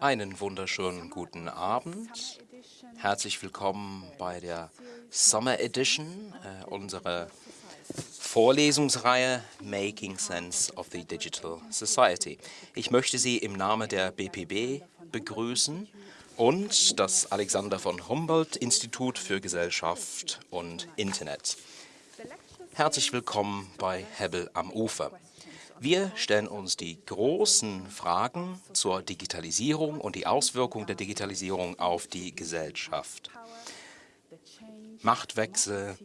Einen wunderschönen guten Abend. Herzlich willkommen bei der Summer Edition äh, unserer Vorlesungsreihe Making Sense of the Digital Society. Ich möchte Sie im Namen der BPB begrüßen und das Alexander von Humboldt Institut für Gesellschaft und Internet. Herzlich willkommen bei Hebel am Ufer. Wir stellen uns die großen Fragen zur Digitalisierung und die Auswirkungen der Digitalisierung auf die Gesellschaft. Machtwechsel,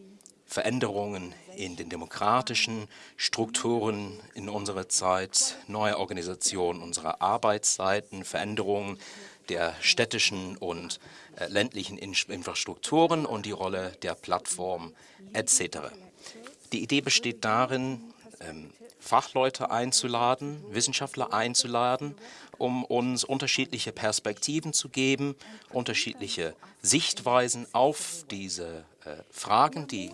Veränderungen in den demokratischen Strukturen in unserer Zeit, neue Organisation unserer Arbeitszeiten, Veränderungen der städtischen und äh, ländlichen Infrastrukturen und die Rolle der Plattform etc. Die Idee besteht darin, Fachleute einzuladen, Wissenschaftler einzuladen, um uns unterschiedliche Perspektiven zu geben, unterschiedliche Sichtweisen auf diese äh, Fragen, die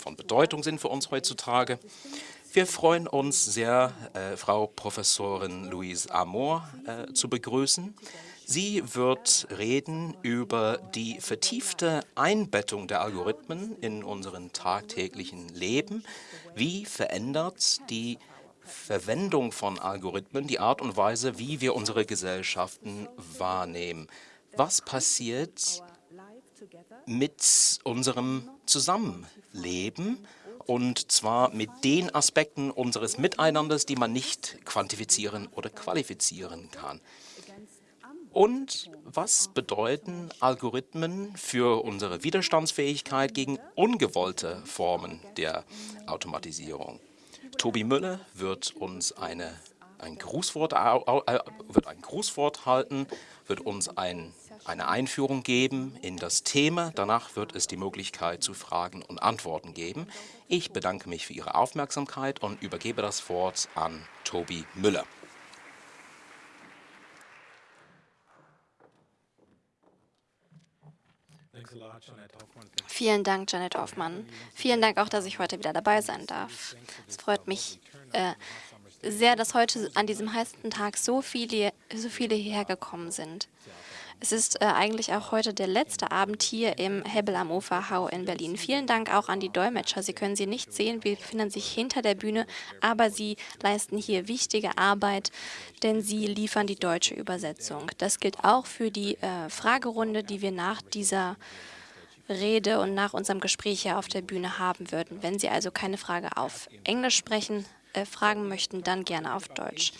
von Bedeutung sind für uns heutzutage. Wir freuen uns sehr, äh, Frau Professorin Louise Amor äh, zu begrüßen. Sie wird reden über die vertiefte Einbettung der Algorithmen in unseren tagtäglichen Leben. Wie verändert die Verwendung von Algorithmen die Art und Weise, wie wir unsere Gesellschaften wahrnehmen? Was passiert mit unserem Zusammenleben und zwar mit den Aspekten unseres Miteinanders, die man nicht quantifizieren oder qualifizieren kann. Und was bedeuten Algorithmen für unsere Widerstandsfähigkeit gegen ungewollte Formen der Automatisierung? Tobi Müller wird uns eine, ein, Grußwort, wird ein Grußwort halten, wird uns ein, eine Einführung geben in das Thema. Danach wird es die Möglichkeit zu Fragen und Antworten geben. Ich bedanke mich für Ihre Aufmerksamkeit und übergebe das Wort an Tobi Müller. Vielen Dank, Janet Hoffmann. Vielen Dank auch, dass ich heute wieder dabei sein darf. Es freut mich äh, sehr, dass heute an diesem heißen Tag so viele, so viele hierher gekommen sind. Es ist äh, eigentlich auch heute der letzte Abend hier im Hebel am Uferhau in Berlin. Vielen Dank auch an die Dolmetscher. Sie können sie nicht sehen, wir befinden sich hinter der Bühne, aber sie leisten hier wichtige Arbeit, denn sie liefern die deutsche Übersetzung. Das gilt auch für die äh, Fragerunde, die wir nach dieser Rede und nach unserem Gespräch hier auf der Bühne haben würden. Wenn Sie also keine Frage auf Englisch sprechen, äh, fragen möchten, dann gerne auf Deutsch.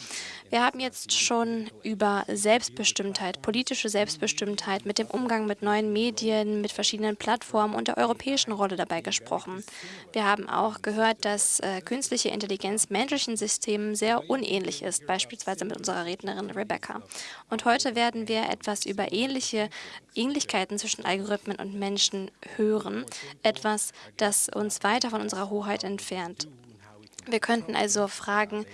Wir haben jetzt schon über Selbstbestimmtheit, politische Selbstbestimmtheit mit dem Umgang mit neuen Medien, mit verschiedenen Plattformen und der europäischen Rolle dabei gesprochen. Wir haben auch gehört, dass äh, künstliche Intelligenz menschlichen Systemen sehr unähnlich ist, beispielsweise mit unserer Rednerin Rebecca. Und heute werden wir etwas über ähnliche Ähnlichkeiten zwischen Algorithmen und Menschen hören, etwas, das uns weiter von unserer Hoheit entfernt. Wir könnten also fragen,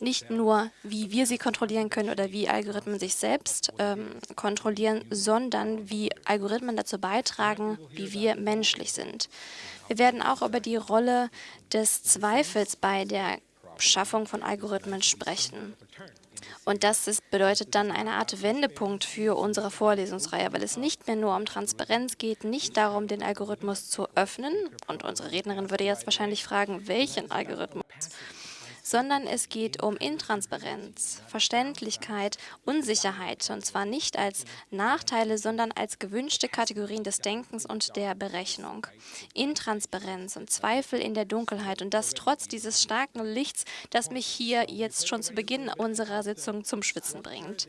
nicht nur, wie wir sie kontrollieren können oder wie Algorithmen sich selbst ähm, kontrollieren, sondern wie Algorithmen dazu beitragen, wie wir menschlich sind. Wir werden auch über die Rolle des Zweifels bei der Schaffung von Algorithmen sprechen. Und das ist, bedeutet dann eine Art Wendepunkt für unsere Vorlesungsreihe, weil es nicht mehr nur um Transparenz geht, nicht darum, den Algorithmus zu öffnen. Und unsere Rednerin würde jetzt wahrscheinlich fragen, welchen Algorithmus? Sondern es geht um Intransparenz, Verständlichkeit, Unsicherheit, und zwar nicht als Nachteile, sondern als gewünschte Kategorien des Denkens und der Berechnung. Intransparenz und Zweifel in der Dunkelheit und das trotz dieses starken Lichts, das mich hier jetzt schon zu Beginn unserer Sitzung zum Schwitzen bringt.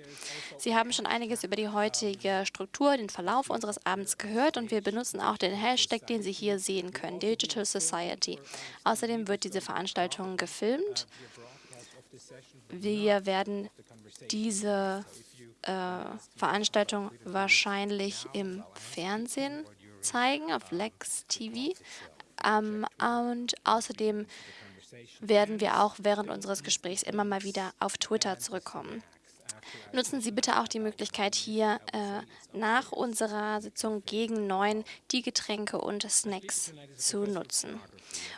Sie haben schon einiges über die heutige Struktur, den Verlauf unseres Abends gehört und wir benutzen auch den Hashtag, den Sie hier sehen können, Digital Society. Außerdem wird diese Veranstaltung gefilmt wir werden diese äh, Veranstaltung wahrscheinlich im Fernsehen zeigen, auf Lex TV. Ähm, und außerdem werden wir auch während unseres Gesprächs immer mal wieder auf Twitter zurückkommen. Nutzen Sie bitte auch die Möglichkeit, hier äh, nach unserer Sitzung gegen neun die Getränke und Snacks zu nutzen.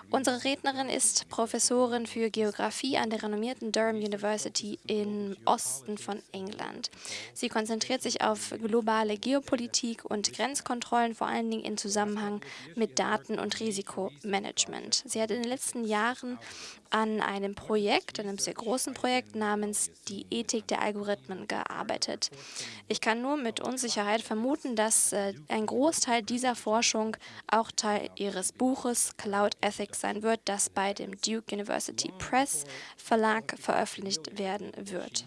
Unsere Rednerin ist Professorin für Geografie an der renommierten Durham University im Osten von England. Sie konzentriert sich auf globale Geopolitik und Grenzkontrollen, vor allen Dingen in Zusammenhang mit Daten- und Risikomanagement. Sie hat in den letzten Jahren an einem Projekt, einem sehr großen Projekt namens die Ethik der Algorithmen gearbeitet. Ich kann nur mit Unsicherheit vermuten, dass äh, ein Großteil dieser Forschung auch Teil ihres Buches Cloud Ethics sein wird, das bei dem Duke University Press Verlag veröffentlicht werden wird.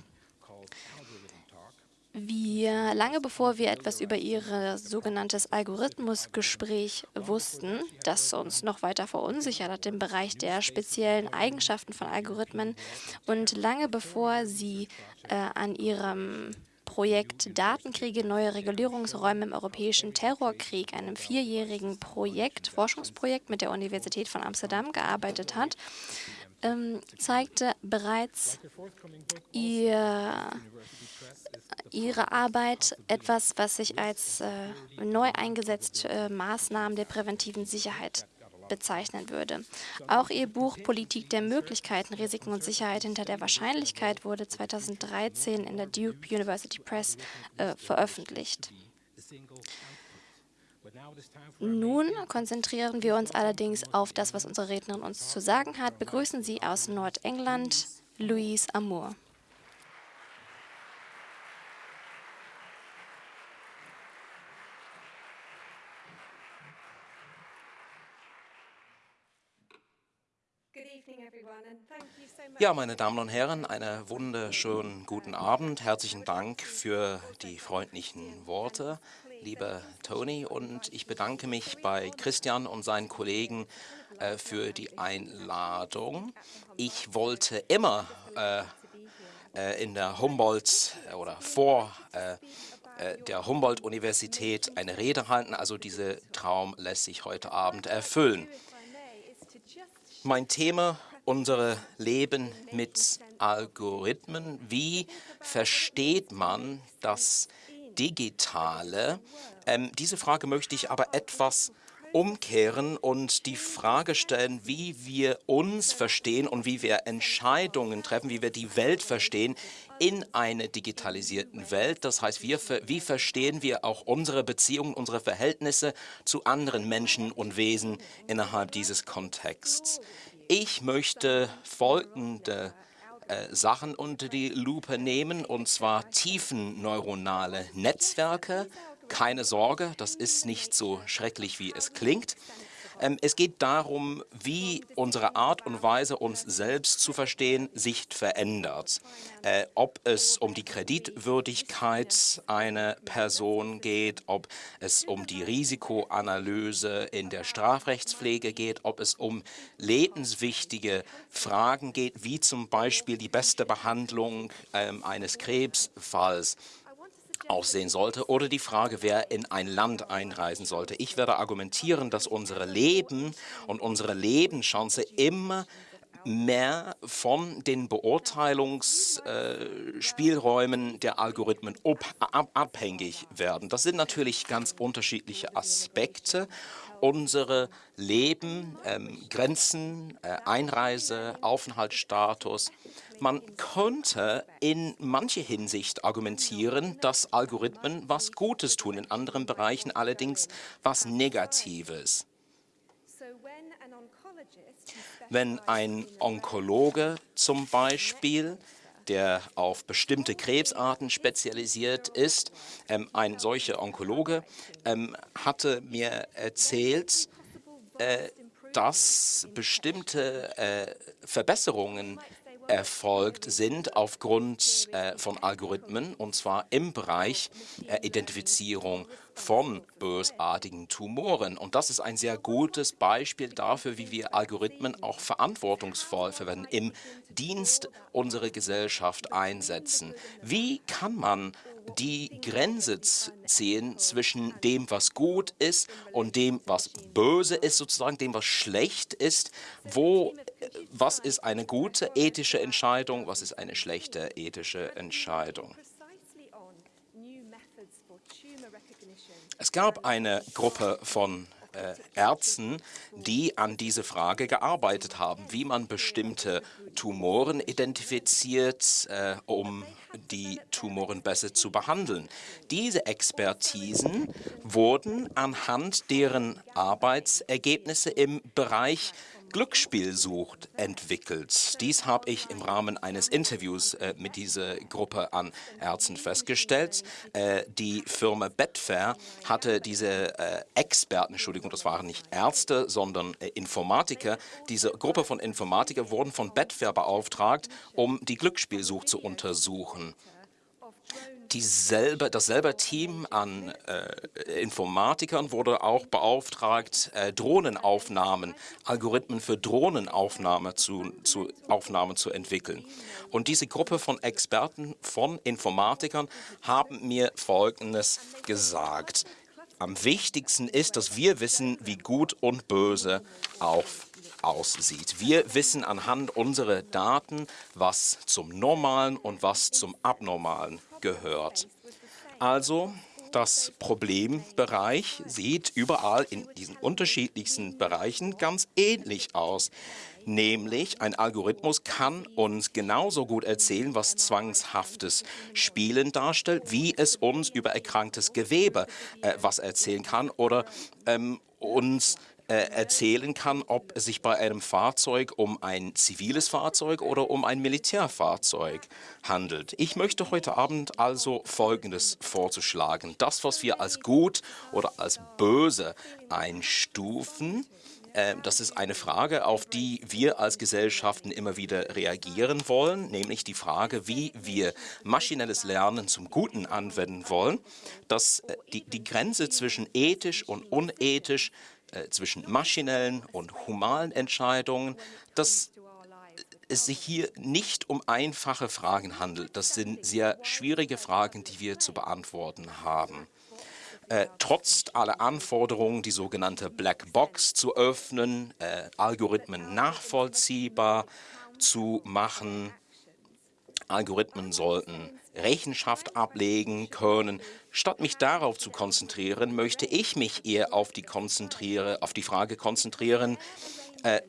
Wir, lange bevor wir etwas über ihr sogenanntes Algorithmusgespräch wussten, das uns noch weiter verunsichert hat im Bereich der speziellen Eigenschaften von Algorithmen und lange bevor sie äh, an ihrem Projekt Datenkriege, neue Regulierungsräume im europäischen Terrorkrieg, einem vierjährigen Projekt, Forschungsprojekt mit der Universität von Amsterdam gearbeitet hat, ähm, zeigte bereits ihr Ihre Arbeit etwas, was sich als äh, neu eingesetzte äh, Maßnahmen der präventiven Sicherheit bezeichnen würde. Auch ihr Buch Politik der Möglichkeiten, Risiken und Sicherheit hinter der Wahrscheinlichkeit wurde 2013 in der Duke University Press äh, veröffentlicht. Nun konzentrieren wir uns allerdings auf das, was unsere Rednerin uns zu sagen hat. Begrüßen Sie aus Nordengland Louise Amour. Ja, meine Damen und Herren, einen wunderschönen guten Abend. Herzlichen Dank für die freundlichen Worte, lieber Tony. Und ich bedanke mich bei Christian und seinen Kollegen äh, für die Einladung. Ich wollte immer äh, äh in der Humboldt äh, oder vor äh, der Humboldt-Universität eine Rede halten. Also dieser Traum lässt sich heute Abend erfüllen. Mein Thema unsere Leben mit Algorithmen. Wie versteht man das Digitale? Ähm, diese Frage möchte ich aber etwas umkehren und die Frage stellen, wie wir uns verstehen und wie wir Entscheidungen treffen, wie wir die Welt verstehen in einer digitalisierten Welt. Das heißt, wir, wie verstehen wir auch unsere Beziehungen, unsere Verhältnisse zu anderen Menschen und Wesen innerhalb dieses Kontexts. Ich möchte folgende äh, Sachen unter die Lupe nehmen, und zwar tiefen neuronale Netzwerke. Keine Sorge, das ist nicht so schrecklich, wie es klingt. Ähm, es geht darum, wie unsere Art und Weise, uns selbst zu verstehen, sich verändert. Äh, ob es um die Kreditwürdigkeit einer Person geht, ob es um die Risikoanalyse in der Strafrechtspflege geht, ob es um lebenswichtige Fragen geht, wie zum Beispiel die beste Behandlung ähm, eines Krebsfalls aussehen sollte oder die Frage, wer in ein Land einreisen sollte. Ich werde argumentieren, dass unsere Leben und unsere Lebenschance immer mehr von den Beurteilungsspielräumen der Algorithmen abhängig werden. Das sind natürlich ganz unterschiedliche Aspekte. Unsere Leben, ähm, Grenzen, äh, Einreise, Aufenthaltsstatus, man könnte in mancher Hinsicht argumentieren, dass Algorithmen was Gutes tun, in anderen Bereichen allerdings was Negatives. Wenn ein Onkologe zum Beispiel der auf bestimmte Krebsarten spezialisiert ist. Ähm, ein solcher Onkologe ähm, hatte mir erzählt, äh, dass bestimmte äh, Verbesserungen erfolgt sind aufgrund äh, von Algorithmen, und zwar im Bereich äh, Identifizierung von bösartigen Tumoren. Und das ist ein sehr gutes Beispiel dafür, wie wir Algorithmen auch verantwortungsvoll verwenden, im Dienst unserer Gesellschaft einsetzen. Wie kann man die Grenze ziehen zwischen dem, was gut ist und dem, was böse ist, sozusagen dem, was schlecht ist. Wo, was ist eine gute ethische Entscheidung, was ist eine schlechte ethische Entscheidung? Es gab eine Gruppe von äh, Ärzten, die an diese Frage gearbeitet haben, wie man bestimmte Tumoren identifiziert, äh, um die Tumoren besser zu behandeln. Diese Expertisen wurden anhand deren Arbeitsergebnisse im Bereich Glücksspielsucht entwickelt. Dies habe ich im Rahmen eines Interviews äh, mit dieser Gruppe an Ärzten festgestellt. Äh, die Firma Betfair hatte diese äh, Experten, Entschuldigung, das waren nicht Ärzte, sondern äh, Informatiker. Diese Gruppe von Informatikern wurden von Betfair beauftragt, um die Glücksspielsucht zu untersuchen dieselbe, dasselbe Team an äh, Informatikern wurde auch beauftragt, äh, Drohnenaufnahmen, Algorithmen für Drohnenaufnahme zu, zu, Aufnahmen zu entwickeln. Und diese Gruppe von Experten, von Informatikern, haben mir Folgendes gesagt. Am wichtigsten ist, dass wir wissen, wie gut und böse auf aussieht. Wir wissen anhand unserer Daten, was zum Normalen und was zum Abnormalen gehört. Also das Problembereich sieht überall in diesen unterschiedlichsten Bereichen ganz ähnlich aus. Nämlich ein Algorithmus kann uns genauso gut erzählen, was zwangshaftes Spielen darstellt, wie es uns über erkranktes Gewebe äh, was erzählen kann oder ähm, uns erzählen kann, ob es sich bei einem Fahrzeug um ein ziviles Fahrzeug oder um ein Militärfahrzeug handelt. Ich möchte heute Abend also Folgendes vorzuschlagen. Das, was wir als gut oder als böse einstufen, äh, das ist eine Frage, auf die wir als Gesellschaften immer wieder reagieren wollen, nämlich die Frage, wie wir maschinelles Lernen zum Guten anwenden wollen, dass äh, die, die Grenze zwischen ethisch und unethisch äh, zwischen maschinellen und humanen Entscheidungen, dass es sich hier nicht um einfache Fragen handelt. Das sind sehr schwierige Fragen, die wir zu beantworten haben. Äh, trotz aller Anforderungen, die sogenannte Black Box zu öffnen, äh, Algorithmen nachvollziehbar zu machen, Algorithmen sollten Rechenschaft ablegen können. Statt mich darauf zu konzentrieren, möchte ich mich eher auf die, konzentriere, auf die Frage konzentrieren, äh,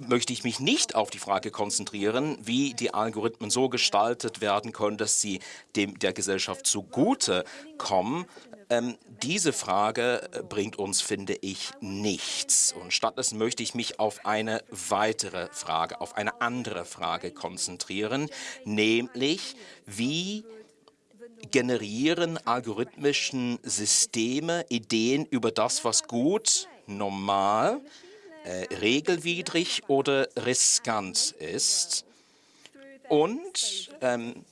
möchte ich mich nicht auf die Frage konzentrieren, wie die Algorithmen so gestaltet werden können, dass sie dem der Gesellschaft zugute kommen. Ähm, diese Frage äh, bringt uns, finde ich, nichts. Und stattdessen möchte ich mich auf eine weitere Frage, auf eine andere Frage konzentrieren, nämlich wie generieren algorithmischen Systeme Ideen über das, was gut, normal, äh, regelwidrig oder riskant ist. Und ähm,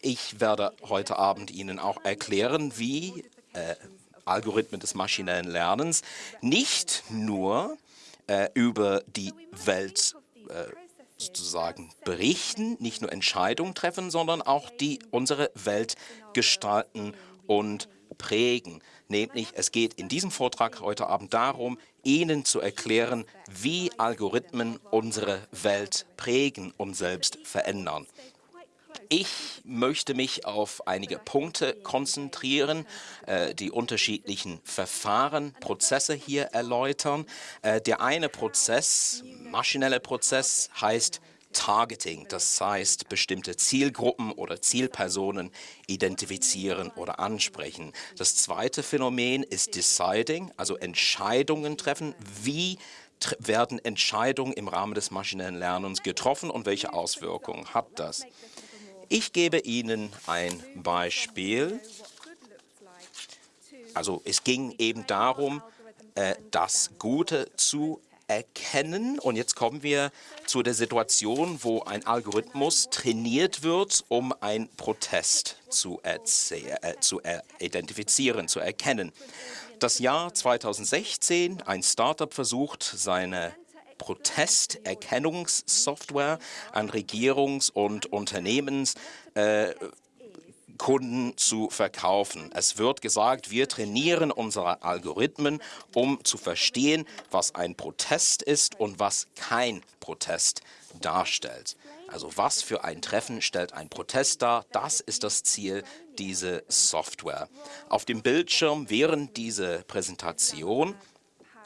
ich werde heute Abend Ihnen auch erklären, wie äh, Algorithmen des maschinellen Lernens nicht nur äh, über die Welt äh, sozusagen berichten, nicht nur Entscheidungen treffen, sondern auch die unsere Welt gestalten und prägen. Nämlich, es geht in diesem Vortrag heute Abend darum, Ihnen zu erklären, wie Algorithmen unsere Welt prägen und selbst verändern. Ich möchte mich auf einige Punkte konzentrieren, äh, die unterschiedlichen Verfahren, Prozesse hier erläutern. Äh, der eine Prozess, maschinelle Prozess, heißt Targeting, das heißt bestimmte Zielgruppen oder Zielpersonen identifizieren oder ansprechen. Das zweite Phänomen ist Deciding, also Entscheidungen treffen. Wie werden Entscheidungen im Rahmen des maschinellen Lernens getroffen und welche Auswirkungen hat das? Ich gebe Ihnen ein Beispiel. Also es ging eben darum, äh, das Gute zu erkennen. Und jetzt kommen wir zu der Situation, wo ein Algorithmus trainiert wird, um einen Protest zu, äh, zu identifizieren, zu erkennen. Das Jahr 2016, ein Startup versucht, seine Protesterkennungssoftware an Regierungs- und Unternehmenskunden äh, zu verkaufen. Es wird gesagt, wir trainieren unsere Algorithmen, um zu verstehen, was ein Protest ist und was kein Protest darstellt. Also was für ein Treffen stellt ein Protest dar? Das ist das Ziel dieser Software. Auf dem Bildschirm während dieser Präsentation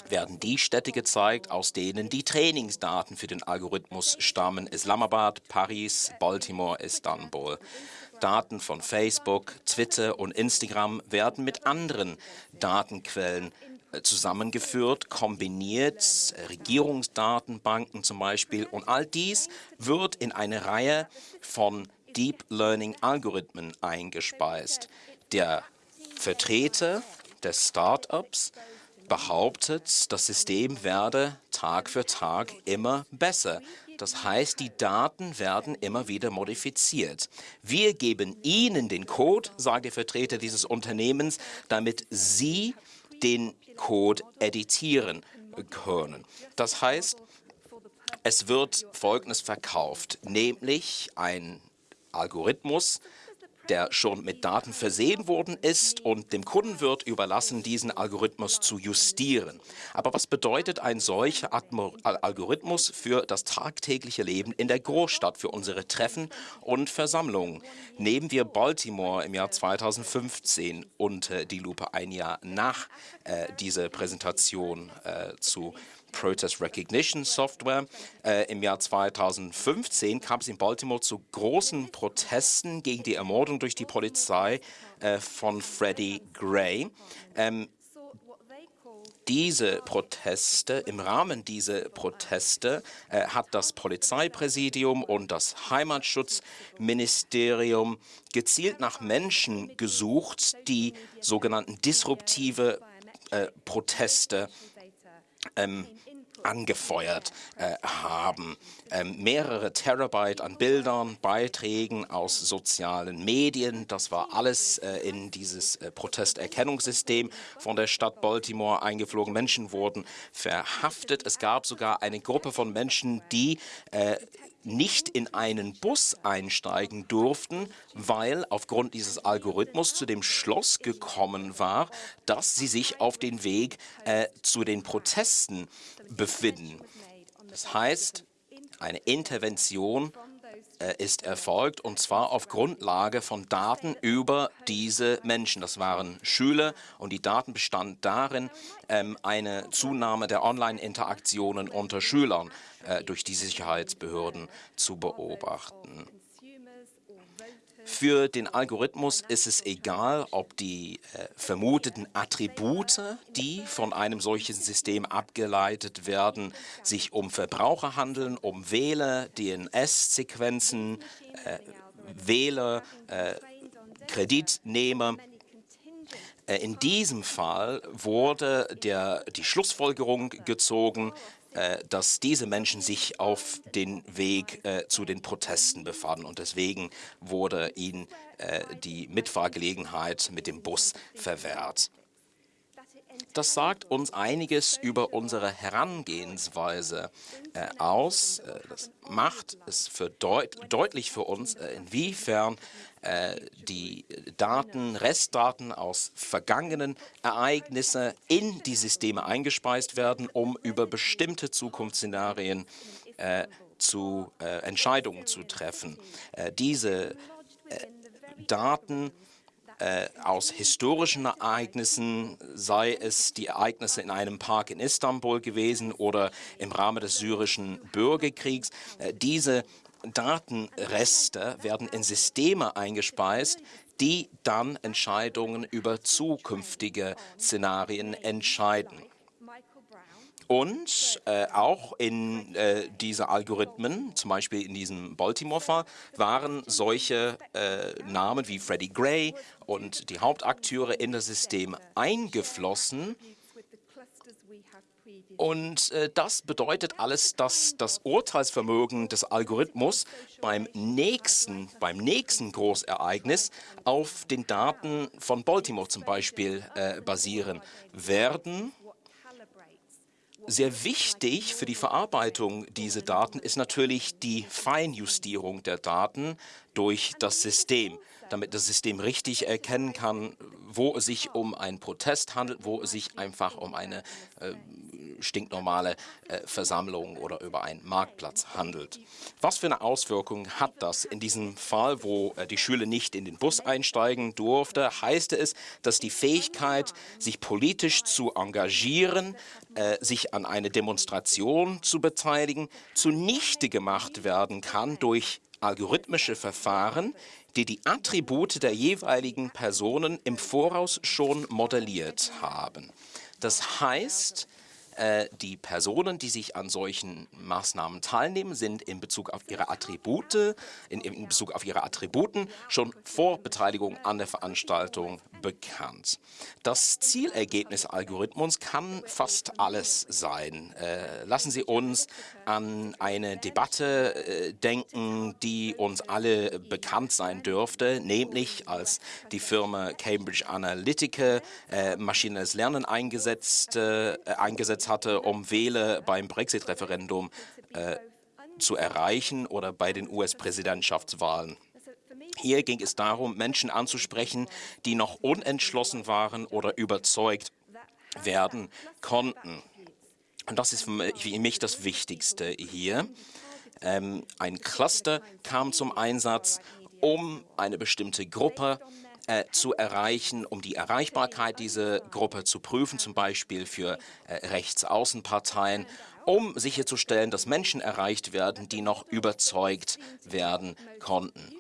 werden die Städte gezeigt, aus denen die Trainingsdaten für den Algorithmus stammen. Islamabad, Paris, Baltimore, Istanbul. Daten von Facebook, Twitter und Instagram werden mit anderen Datenquellen äh, zusammengeführt, kombiniert, Regierungsdatenbanken zum Beispiel. Und all dies wird in eine Reihe von Deep Learning Algorithmen eingespeist. Der Vertreter des Startups behauptet, das System werde Tag für Tag immer besser. Das heißt, die Daten werden immer wieder modifiziert. Wir geben Ihnen den Code, sagt der Vertreter dieses Unternehmens, damit Sie den Code editieren können. Das heißt, es wird Folgendes verkauft, nämlich ein Algorithmus, der schon mit Daten versehen worden ist und dem Kunden wird überlassen, diesen Algorithmus zu justieren. Aber was bedeutet ein solcher Algorithmus für das tagtägliche Leben in der Großstadt, für unsere Treffen und Versammlungen? Nehmen wir Baltimore im Jahr 2015 unter die Lupe, ein Jahr nach äh, dieser Präsentation äh, zu Protest Recognition Software. Äh, Im Jahr 2015 kam es in Baltimore zu großen Protesten gegen die Ermordung durch die Polizei äh, von Freddie Gray. Ähm, diese Proteste, im Rahmen dieser Proteste äh, hat das Polizeipräsidium und das Heimatschutzministerium gezielt nach Menschen gesucht, die sogenannten disruptive äh, Proteste ähm, angefeuert äh, haben. Ähm, mehrere Terabyte an Bildern, Beiträgen aus sozialen Medien, das war alles äh, in dieses äh, Protesterkennungssystem von der Stadt Baltimore eingeflogen. Menschen wurden verhaftet. Es gab sogar eine Gruppe von Menschen, die äh, nicht in einen Bus einsteigen durften, weil aufgrund dieses Algorithmus zu dem Schloss gekommen war, dass sie sich auf den Weg äh, zu den Protesten befinden. Das heißt, eine Intervention ist erfolgt, und zwar auf Grundlage von Daten über diese Menschen. Das waren Schüler, und die Daten bestanden darin, ähm, eine Zunahme der Online-Interaktionen unter Schülern äh, durch die Sicherheitsbehörden zu beobachten. Für den Algorithmus ist es egal, ob die äh, vermuteten Attribute, die von einem solchen System abgeleitet werden, sich um Verbraucher handeln, um Wähler, DNS-Sequenzen, äh, Wähler, äh, Kreditnehmer. Äh, in diesem Fall wurde der, die Schlussfolgerung gezogen, dass diese Menschen sich auf den Weg äh, zu den Protesten befanden. Und deswegen wurde ihnen äh, die Mitfahrgelegenheit mit dem Bus verwehrt. Das sagt uns einiges über unsere Herangehensweise äh, aus. Äh, das macht es für deut deutlich für uns, äh, inwiefern äh, die Daten, Restdaten aus vergangenen Ereignissen in die Systeme eingespeist werden, um über bestimmte Zukunftsszenarien äh, zu äh, Entscheidungen zu treffen. diese Daten äh, aus historischen Ereignissen, sei es die Ereignisse in einem Park in Istanbul gewesen oder im Rahmen des syrischen Bürgerkriegs. Äh, diese Datenreste werden in Systeme eingespeist, die dann Entscheidungen über zukünftige Szenarien entscheiden. Und äh, auch in äh, diese Algorithmen, zum Beispiel in diesem Baltimore-Fall, waren solche äh, Namen wie Freddie Gray und die Hauptakteure in das System eingeflossen. Und äh, das bedeutet alles, dass das Urteilsvermögen des Algorithmus beim nächsten, beim nächsten Großereignis auf den Daten von Baltimore zum Beispiel äh, basieren werden. Sehr wichtig für die Verarbeitung dieser Daten ist natürlich die Feinjustierung der Daten durch das System, damit das System richtig erkennen kann, wo es sich um einen Protest handelt, wo es sich einfach um eine äh, stinknormale äh, Versammlung oder über einen Marktplatz handelt. Was für eine Auswirkung hat das? In diesem Fall, wo äh, die Schüler nicht in den Bus einsteigen durfte, heißt es, dass die Fähigkeit, sich politisch zu engagieren, äh, sich an eine Demonstration zu beteiligen, zunichte gemacht werden kann durch algorithmische Verfahren, die die Attribute der jeweiligen Personen im Voraus schon modelliert haben. Das heißt, die Personen, die sich an solchen Maßnahmen teilnehmen, sind in Bezug auf ihre Attribute, in, in Bezug auf ihre Attributen schon vor Beteiligung an der Veranstaltung bekannt. Das Zielergebnis Algorithmus kann fast alles sein. Äh, lassen Sie uns an eine Debatte äh, denken, die uns alle bekannt sein dürfte, nämlich als die Firma Cambridge Analytica äh, maschinelles Lernen eingesetzt, äh, eingesetzt hatte, um Wähler beim Brexit-Referendum äh, zu erreichen oder bei den US-Präsidentschaftswahlen. Hier ging es darum, Menschen anzusprechen, die noch unentschlossen waren oder überzeugt werden konnten. Und das ist für mich das Wichtigste hier. Ähm, ein Cluster kam zum Einsatz, um eine bestimmte Gruppe äh, zu erreichen, um die Erreichbarkeit dieser Gruppe zu prüfen, zum Beispiel für äh, Rechtsaußenparteien, um sicherzustellen, dass Menschen erreicht werden, die noch überzeugt werden konnten.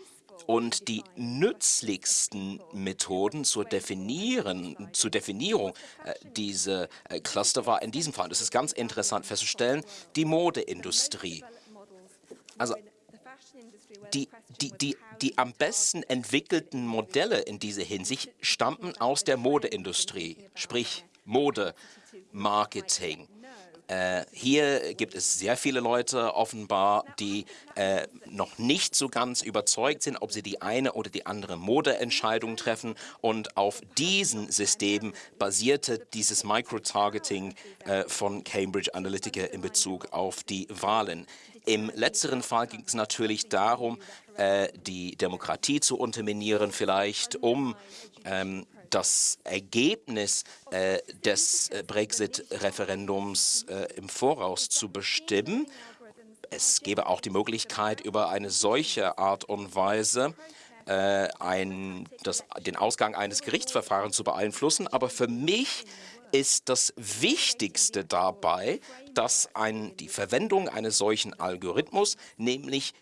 Und die nützlichsten Methoden zur, Definieren, zur Definierung äh, dieser äh, Cluster war in diesem Fall, das ist ganz interessant festzustellen, die Modeindustrie. Also die, die, die, die am besten entwickelten Modelle in dieser Hinsicht stammten aus der Modeindustrie, sprich Mode, Marketing. Äh, hier gibt es sehr viele Leute offenbar, die äh, noch nicht so ganz überzeugt sind, ob sie die eine oder die andere Modeentscheidung treffen. Und auf diesen Systemen basierte dieses Microtargeting äh, von Cambridge Analytica in Bezug auf die Wahlen. Im letzteren Fall ging es natürlich darum, äh, die Demokratie zu unterminieren, vielleicht um ähm, das Ergebnis äh, des äh, Brexit-Referendums äh, im Voraus zu bestimmen. Es gäbe auch die Möglichkeit, über eine solche Art und Weise äh, ein, das, den Ausgang eines Gerichtsverfahrens zu beeinflussen. Aber für mich ist das Wichtigste dabei, dass ein, die Verwendung eines solchen Algorithmus, nämlich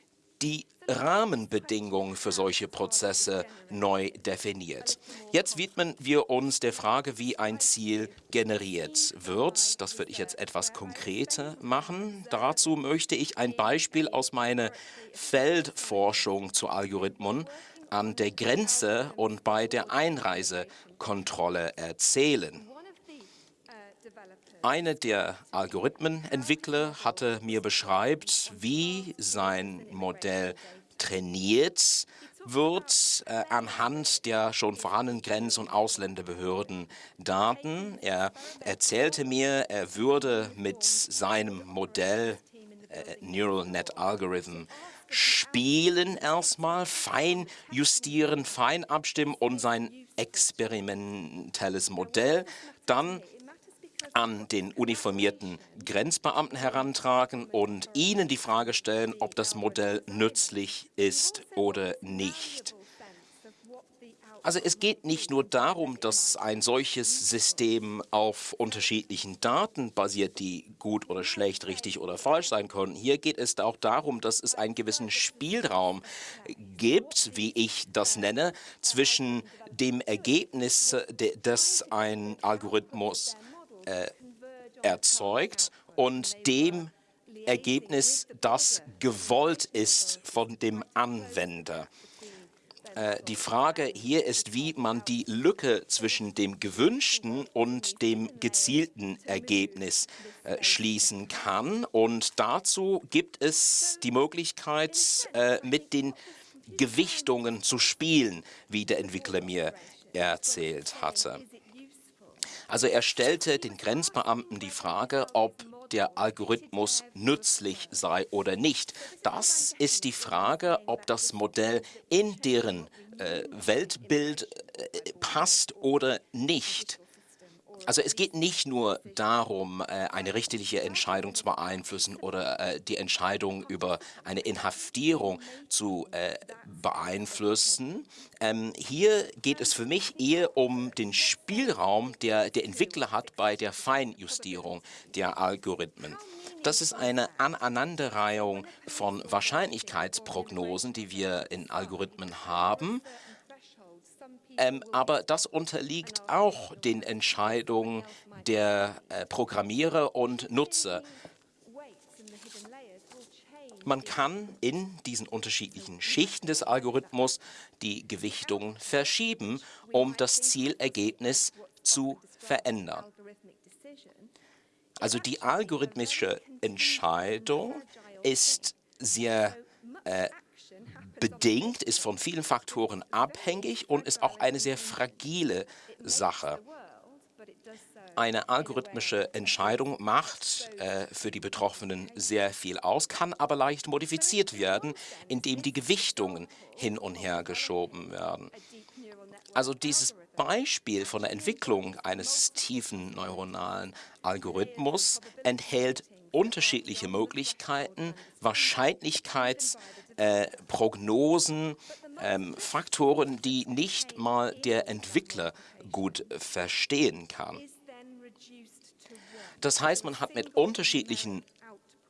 die Rahmenbedingungen für solche Prozesse neu definiert. Jetzt widmen wir uns der Frage, wie ein Ziel generiert wird. Das würde ich jetzt etwas konkreter machen. Dazu möchte ich ein Beispiel aus meiner Feldforschung zu Algorithmen an der Grenze und bei der Einreisekontrolle erzählen. Einer der Algorithmenentwickler hatte mir beschreibt, wie sein Modell trainiert wird äh, anhand der schon vorhandenen Grenz- und Ausländerbehörden-Daten. Er erzählte mir, er würde mit seinem Modell äh, Neural Net Algorithm spielen erstmal, fein justieren, fein abstimmen und sein experimentelles Modell dann an den uniformierten Grenzbeamten herantragen und ihnen die Frage stellen, ob das Modell nützlich ist oder nicht. Also es geht nicht nur darum, dass ein solches System auf unterschiedlichen Daten basiert, die gut oder schlecht, richtig oder falsch sein können. Hier geht es auch darum, dass es einen gewissen Spielraum gibt, wie ich das nenne, zwischen dem Ergebnis, das ein Algorithmus äh, erzeugt und dem Ergebnis, das gewollt ist von dem Anwender. Äh, die Frage hier ist, wie man die Lücke zwischen dem gewünschten und dem gezielten Ergebnis äh, schließen kann. Und dazu gibt es die Möglichkeit, äh, mit den Gewichtungen zu spielen, wie der Entwickler mir erzählt hatte. Also er stellte den Grenzbeamten die Frage, ob der Algorithmus nützlich sei oder nicht. Das ist die Frage, ob das Modell in deren äh, Weltbild äh, passt oder nicht. Also es geht nicht nur darum, äh, eine richterliche Entscheidung zu beeinflussen oder äh, die Entscheidung über eine Inhaftierung zu äh, beeinflussen. Ähm, hier geht es für mich eher um den Spielraum, der der Entwickler hat bei der Feinjustierung der Algorithmen. Das ist eine Aneinanderreihung von Wahrscheinlichkeitsprognosen, die wir in Algorithmen haben. Ähm, aber das unterliegt auch den Entscheidungen der äh, Programmierer und Nutzer. Man kann in diesen unterschiedlichen Schichten des Algorithmus die Gewichtung verschieben, um das Zielergebnis zu verändern. Also die algorithmische Entscheidung ist sehr äh, bedingt, ist von vielen Faktoren abhängig und ist auch eine sehr fragile Sache. Eine algorithmische Entscheidung macht äh, für die Betroffenen sehr viel aus, kann aber leicht modifiziert werden, indem die Gewichtungen hin und her geschoben werden. Also dieses Beispiel von der Entwicklung eines tiefen neuronalen Algorithmus enthält unterschiedliche Möglichkeiten, Wahrscheinlichkeitsprognosen, äh, ähm, Faktoren, die nicht mal der Entwickler gut verstehen kann. Das heißt, man hat mit unterschiedlichen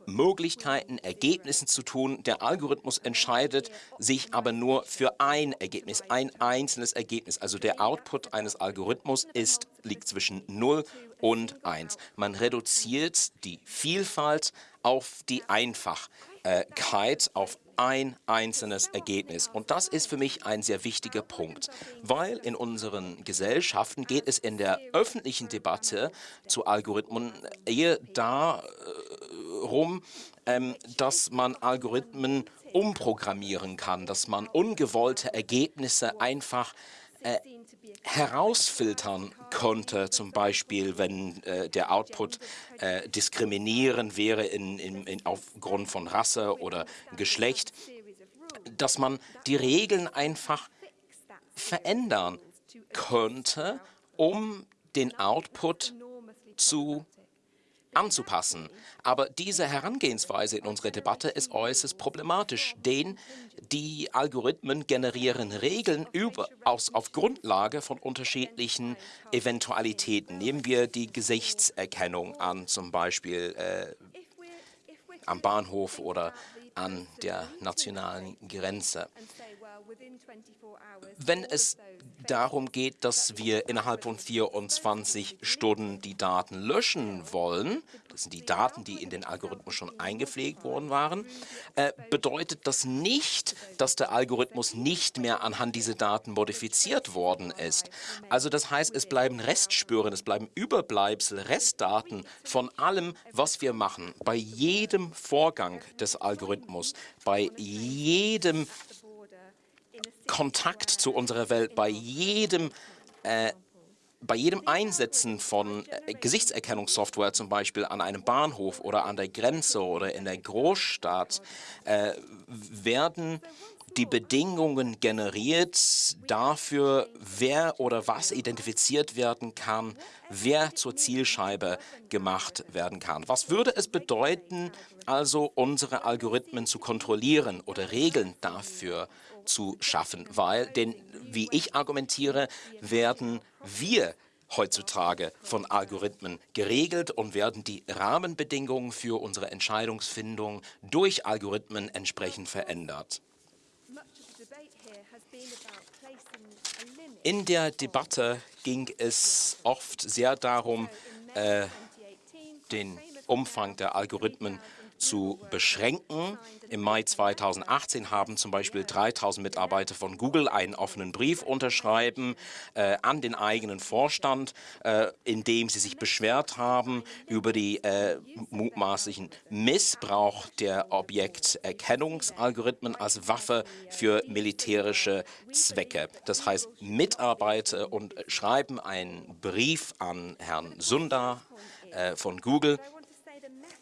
Möglichkeiten, Ergebnissen zu tun. Der Algorithmus entscheidet sich aber nur für ein Ergebnis, ein einzelnes Ergebnis. Also der Output eines Algorithmus ist, liegt zwischen 0 und 1. Man reduziert die Vielfalt auf die Einfachkeit, auf ein einzelnes Ergebnis. Und das ist für mich ein sehr wichtiger Punkt, weil in unseren Gesellschaften geht es in der öffentlichen Debatte zu Algorithmen eher darum, ähm, dass man Algorithmen umprogrammieren kann, dass man ungewollte Ergebnisse einfach äh, herausfiltern konnte, zum Beispiel wenn äh, der Output äh, diskriminierend wäre in, in, in, aufgrund von Rasse oder Geschlecht, dass man die Regeln einfach verändern könnte, um den Output zu anzupassen. Aber diese Herangehensweise in unserer Debatte ist äußerst problematisch, denn die Algorithmen generieren Regeln über, aus, auf Grundlage von unterschiedlichen Eventualitäten. Nehmen wir die Gesichtserkennung an, zum Beispiel äh, am Bahnhof oder an der nationalen Grenze. Wenn es darum geht, dass wir innerhalb von 24 Stunden die Daten löschen wollen, das sind die Daten, die in den Algorithmus schon eingepflegt worden waren, äh, bedeutet das nicht, dass der Algorithmus nicht mehr anhand dieser Daten modifiziert worden ist. Also das heißt, es bleiben Restspuren, es bleiben Überbleibsel, Restdaten von allem, was wir machen, bei jedem Vorgang des Algorithmus, bei jedem Kontakt zu unserer Welt bei jedem äh, bei jedem Einsetzen von äh, Gesichtserkennungssoftware zum Beispiel an einem Bahnhof oder an der Grenze oder in der Großstadt äh, werden die Bedingungen generiert dafür, wer oder was identifiziert werden kann, wer zur Zielscheibe gemacht werden kann. Was würde es bedeuten, also unsere Algorithmen zu kontrollieren oder Regeln dafür zu schaffen, weil, denn wie ich argumentiere, werden wir heutzutage von Algorithmen geregelt und werden die Rahmenbedingungen für unsere Entscheidungsfindung durch Algorithmen entsprechend verändert. In der Debatte ging es oft sehr darum, äh, den Umfang der Algorithmen zu beschränken. Im Mai 2018 haben zum Beispiel 3000 Mitarbeiter von Google einen offenen Brief unterschreiben äh, an den eigenen Vorstand, äh, in dem sie sich beschwert haben über die äh, mutmaßlichen Missbrauch der Objekterkennungsalgorithmen als Waffe für militärische Zwecke. Das heißt, Mitarbeiter und schreiben einen Brief an Herrn Sundar äh, von Google,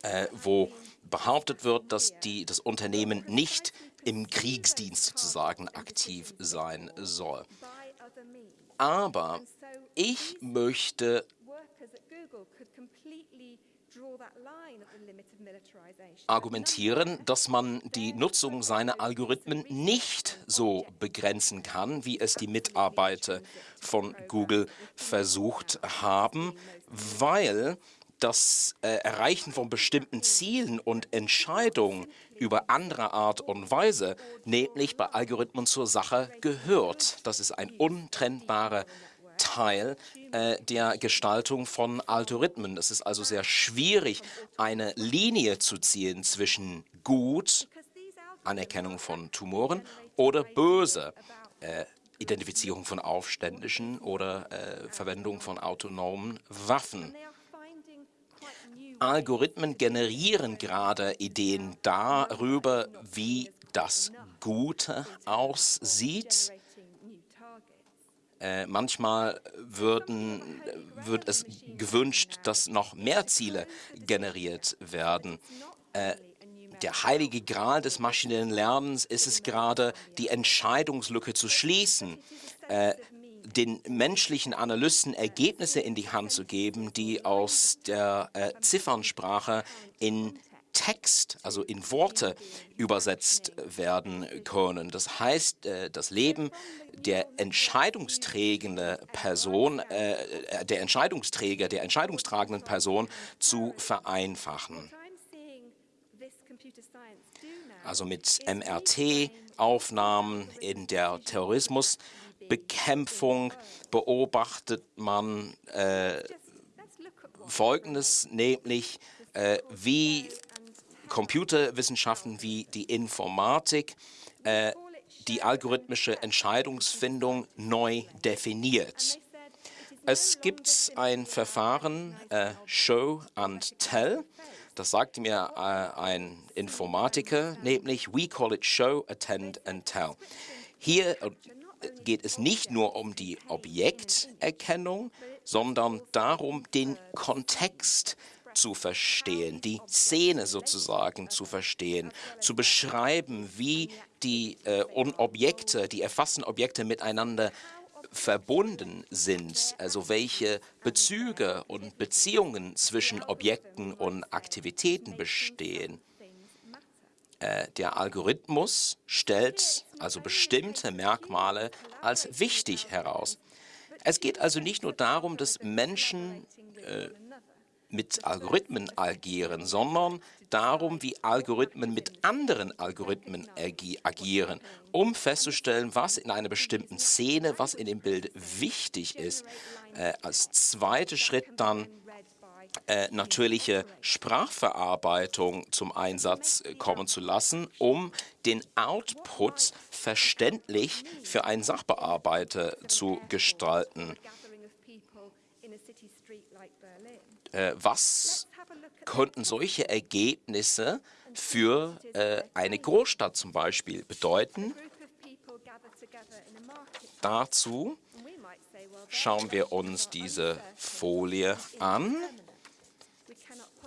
äh, wo behauptet wird, dass die, das Unternehmen nicht im Kriegsdienst sozusagen aktiv sein soll. Aber ich möchte argumentieren, dass man die Nutzung seiner Algorithmen nicht so begrenzen kann, wie es die Mitarbeiter von Google versucht haben, weil das äh, Erreichen von bestimmten Zielen und Entscheidungen über andere Art und Weise, nämlich bei Algorithmen zur Sache gehört. Das ist ein untrennbarer Teil äh, der Gestaltung von Algorithmen. Es ist also sehr schwierig, eine Linie zu ziehen zwischen gut, Anerkennung von Tumoren, oder böse, äh, Identifizierung von Aufständischen oder äh, Verwendung von autonomen Waffen. Algorithmen generieren gerade Ideen darüber, wie das Gute aussieht. Äh, manchmal würden, wird es gewünscht, dass noch mehr Ziele generiert werden. Äh, der heilige Gral des maschinellen Lernens ist es gerade, die Entscheidungslücke zu schließen. Äh, den menschlichen Analysten Ergebnisse in die Hand zu geben, die aus der äh, Ziffernsprache in Text, also in Worte übersetzt werden können. Das heißt, äh, das Leben der entscheidungsträgende Person, äh, der Entscheidungsträger, der entscheidungstragenden Person zu vereinfachen. Also mit MRT-Aufnahmen in der Terrorismus Bekämpfung beobachtet man äh, Folgendes, nämlich äh, wie Computerwissenschaften wie die Informatik äh, die algorithmische Entscheidungsfindung neu definiert. Es gibt ein Verfahren, äh, Show and Tell, das sagte mir äh, ein Informatiker, nämlich We call it Show, Attend and Tell. Hier geht es nicht nur um die Objekterkennung, sondern darum, den Kontext zu verstehen, die Szene sozusagen zu verstehen, zu beschreiben, wie die äh, Objekte, die erfassten Objekte miteinander verbunden sind, also welche Bezüge und Beziehungen zwischen Objekten und Aktivitäten bestehen. Äh, der Algorithmus stellt also bestimmte Merkmale als wichtig heraus. Es geht also nicht nur darum, dass Menschen äh, mit Algorithmen agieren, sondern darum, wie Algorithmen mit anderen Algorithmen agieren, um festzustellen, was in einer bestimmten Szene, was in dem Bild wichtig ist. Äh, als zweiter Schritt dann äh, natürliche Sprachverarbeitung zum Einsatz äh, kommen zu lassen, um den Output verständlich für einen Sachbearbeiter zu gestalten. Äh, was könnten solche Ergebnisse für eine Großstadt zum Beispiel bedeuten? Dazu schauen wir uns diese Folie an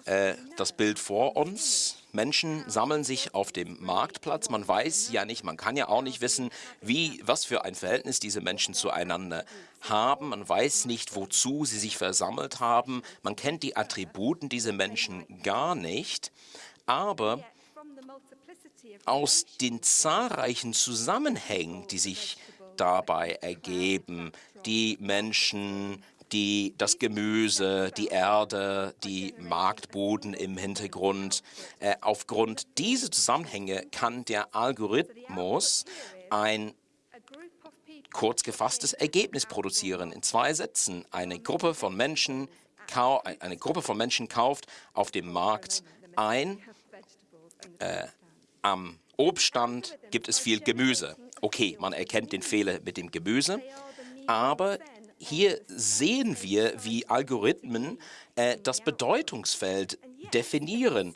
äh, das Bild vor uns. Menschen sammeln sich auf dem Marktplatz. Man weiß ja nicht, man kann ja auch nicht wissen, wie, was für ein Verhältnis diese Menschen zueinander haben. Man weiß nicht, wozu sie sich versammelt haben. Man kennt die Attributen dieser Menschen gar nicht. Aber aus den zahlreichen Zusammenhängen, die sich dabei ergeben, die Menschen die, das Gemüse, die Erde, die Marktboden im Hintergrund. Äh, aufgrund dieser Zusammenhänge kann der Algorithmus ein kurz gefasstes Ergebnis produzieren in zwei Sätzen. Eine Gruppe von Menschen, eine Gruppe von Menschen kauft auf dem Markt ein. Äh, am Obststand gibt es viel Gemüse. Okay, man erkennt den Fehler mit dem Gemüse, aber hier sehen wir, wie Algorithmen äh, das Bedeutungsfeld definieren.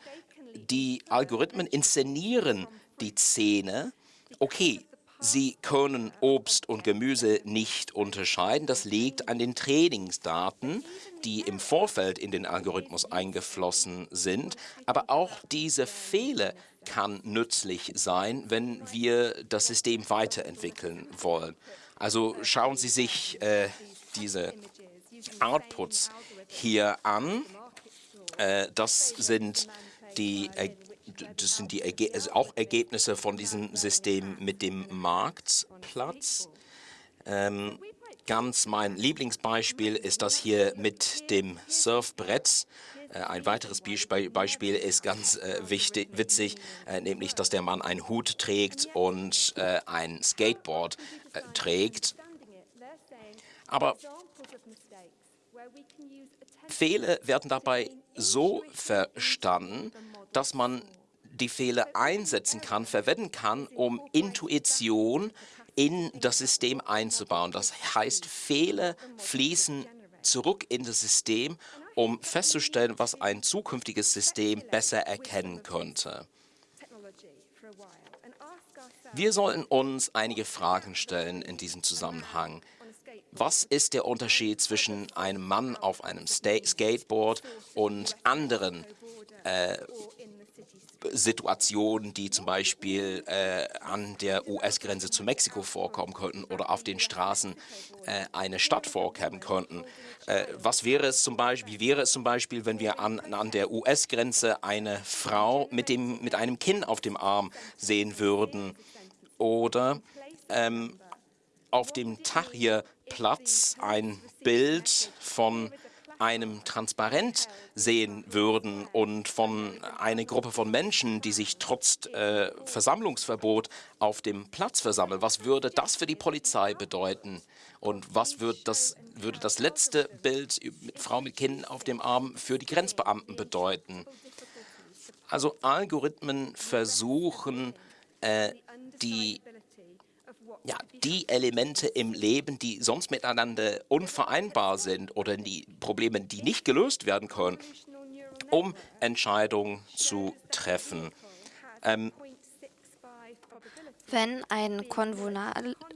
Die Algorithmen inszenieren die Szene. Okay, sie können Obst und Gemüse nicht unterscheiden. Das liegt an den Trainingsdaten, die im Vorfeld in den Algorithmus eingeflossen sind. Aber auch diese Fehler kann nützlich sein, wenn wir das System weiterentwickeln wollen. Also schauen Sie sich äh, diese Outputs hier an. Äh, das sind die, das sind die Erge also auch Ergebnisse von diesem System mit dem Marktplatz. Ähm, ganz mein Lieblingsbeispiel ist das hier mit dem Surfbrett. Äh, ein weiteres Beispiel ist ganz äh, wichtig, witzig, äh, nämlich, dass der Mann einen Hut trägt und äh, ein Skateboard trägt. Aber Fehler werden dabei so verstanden, dass man die Fehler einsetzen kann, verwenden kann, um Intuition in das System einzubauen. Das heißt, Fehler fließen zurück in das System, um festzustellen, was ein zukünftiges System besser erkennen könnte. Wir sollten uns einige Fragen stellen in diesem Zusammenhang. Was ist der Unterschied zwischen einem Mann auf einem Skateboard und anderen äh, Situationen, die zum Beispiel äh, an der US-Grenze zu Mexiko vorkommen könnten oder auf den Straßen äh, einer Stadt vorkommen könnten. Äh, was wäre es zum Beispiel, wie wäre es zum Beispiel, wenn wir an, an der US-Grenze eine Frau mit, dem, mit einem Kind auf dem Arm sehen würden oder ähm, auf dem Tahrir-Platz ein Bild von einem Transparent sehen würden und von einer Gruppe von Menschen, die sich trotz äh, Versammlungsverbot auf dem Platz versammeln. Was würde das für die Polizei bedeuten? Und was wird das, würde das letzte Bild mit Frau mit Kind auf dem Arm für die Grenzbeamten bedeuten? Also Algorithmen versuchen, äh, die ja, die Elemente im Leben, die sonst miteinander unvereinbar sind oder die Probleme, die nicht gelöst werden können, um Entscheidungen zu treffen. Ähm, wenn ein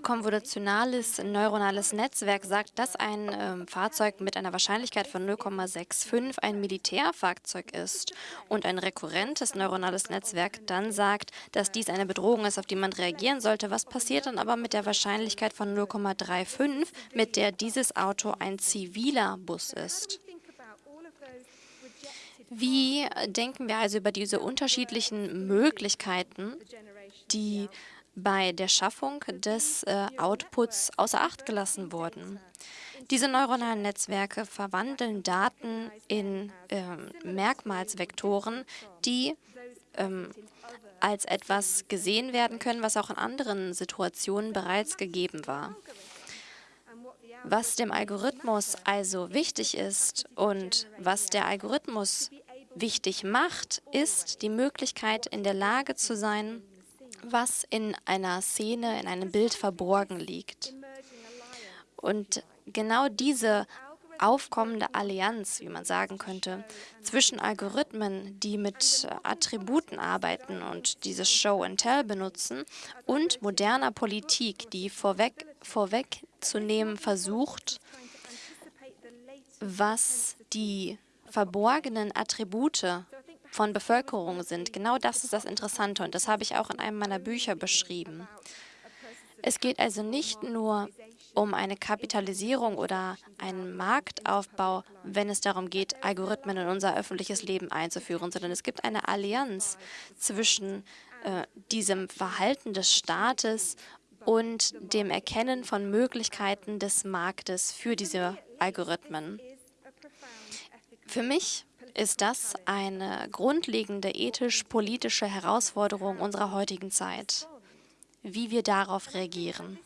konvolutionales neuronales Netzwerk sagt, dass ein äh, Fahrzeug mit einer Wahrscheinlichkeit von 0,65 ein Militärfahrzeug ist und ein rekurrentes neuronales Netzwerk dann sagt, dass dies eine Bedrohung ist, auf die man reagieren sollte, was passiert dann aber mit der Wahrscheinlichkeit von 0,35, mit der dieses Auto ein ziviler Bus ist? Wie denken wir also über diese unterschiedlichen Möglichkeiten, die bei der Schaffung des äh, Outputs außer Acht gelassen wurden. Diese neuronalen Netzwerke verwandeln Daten in ähm, Merkmalsvektoren, die ähm, als etwas gesehen werden können, was auch in anderen Situationen bereits gegeben war. Was dem Algorithmus also wichtig ist und was der Algorithmus wichtig macht, ist die Möglichkeit, in der Lage zu sein, was in einer Szene, in einem Bild verborgen liegt. Und genau diese aufkommende Allianz, wie man sagen könnte, zwischen Algorithmen, die mit Attributen arbeiten und dieses Show and Tell benutzen, und moderner Politik, die vorweg, vorwegzunehmen versucht, was die verborgenen Attribute von Bevölkerung sind. Genau das ist das Interessante und das habe ich auch in einem meiner Bücher beschrieben. Es geht also nicht nur um eine Kapitalisierung oder einen Marktaufbau, wenn es darum geht, Algorithmen in unser öffentliches Leben einzuführen, sondern es gibt eine Allianz zwischen äh, diesem Verhalten des Staates und dem Erkennen von Möglichkeiten des Marktes für diese Algorithmen. Für mich ist das eine grundlegende ethisch-politische Herausforderung unserer heutigen Zeit, wie wir darauf reagieren.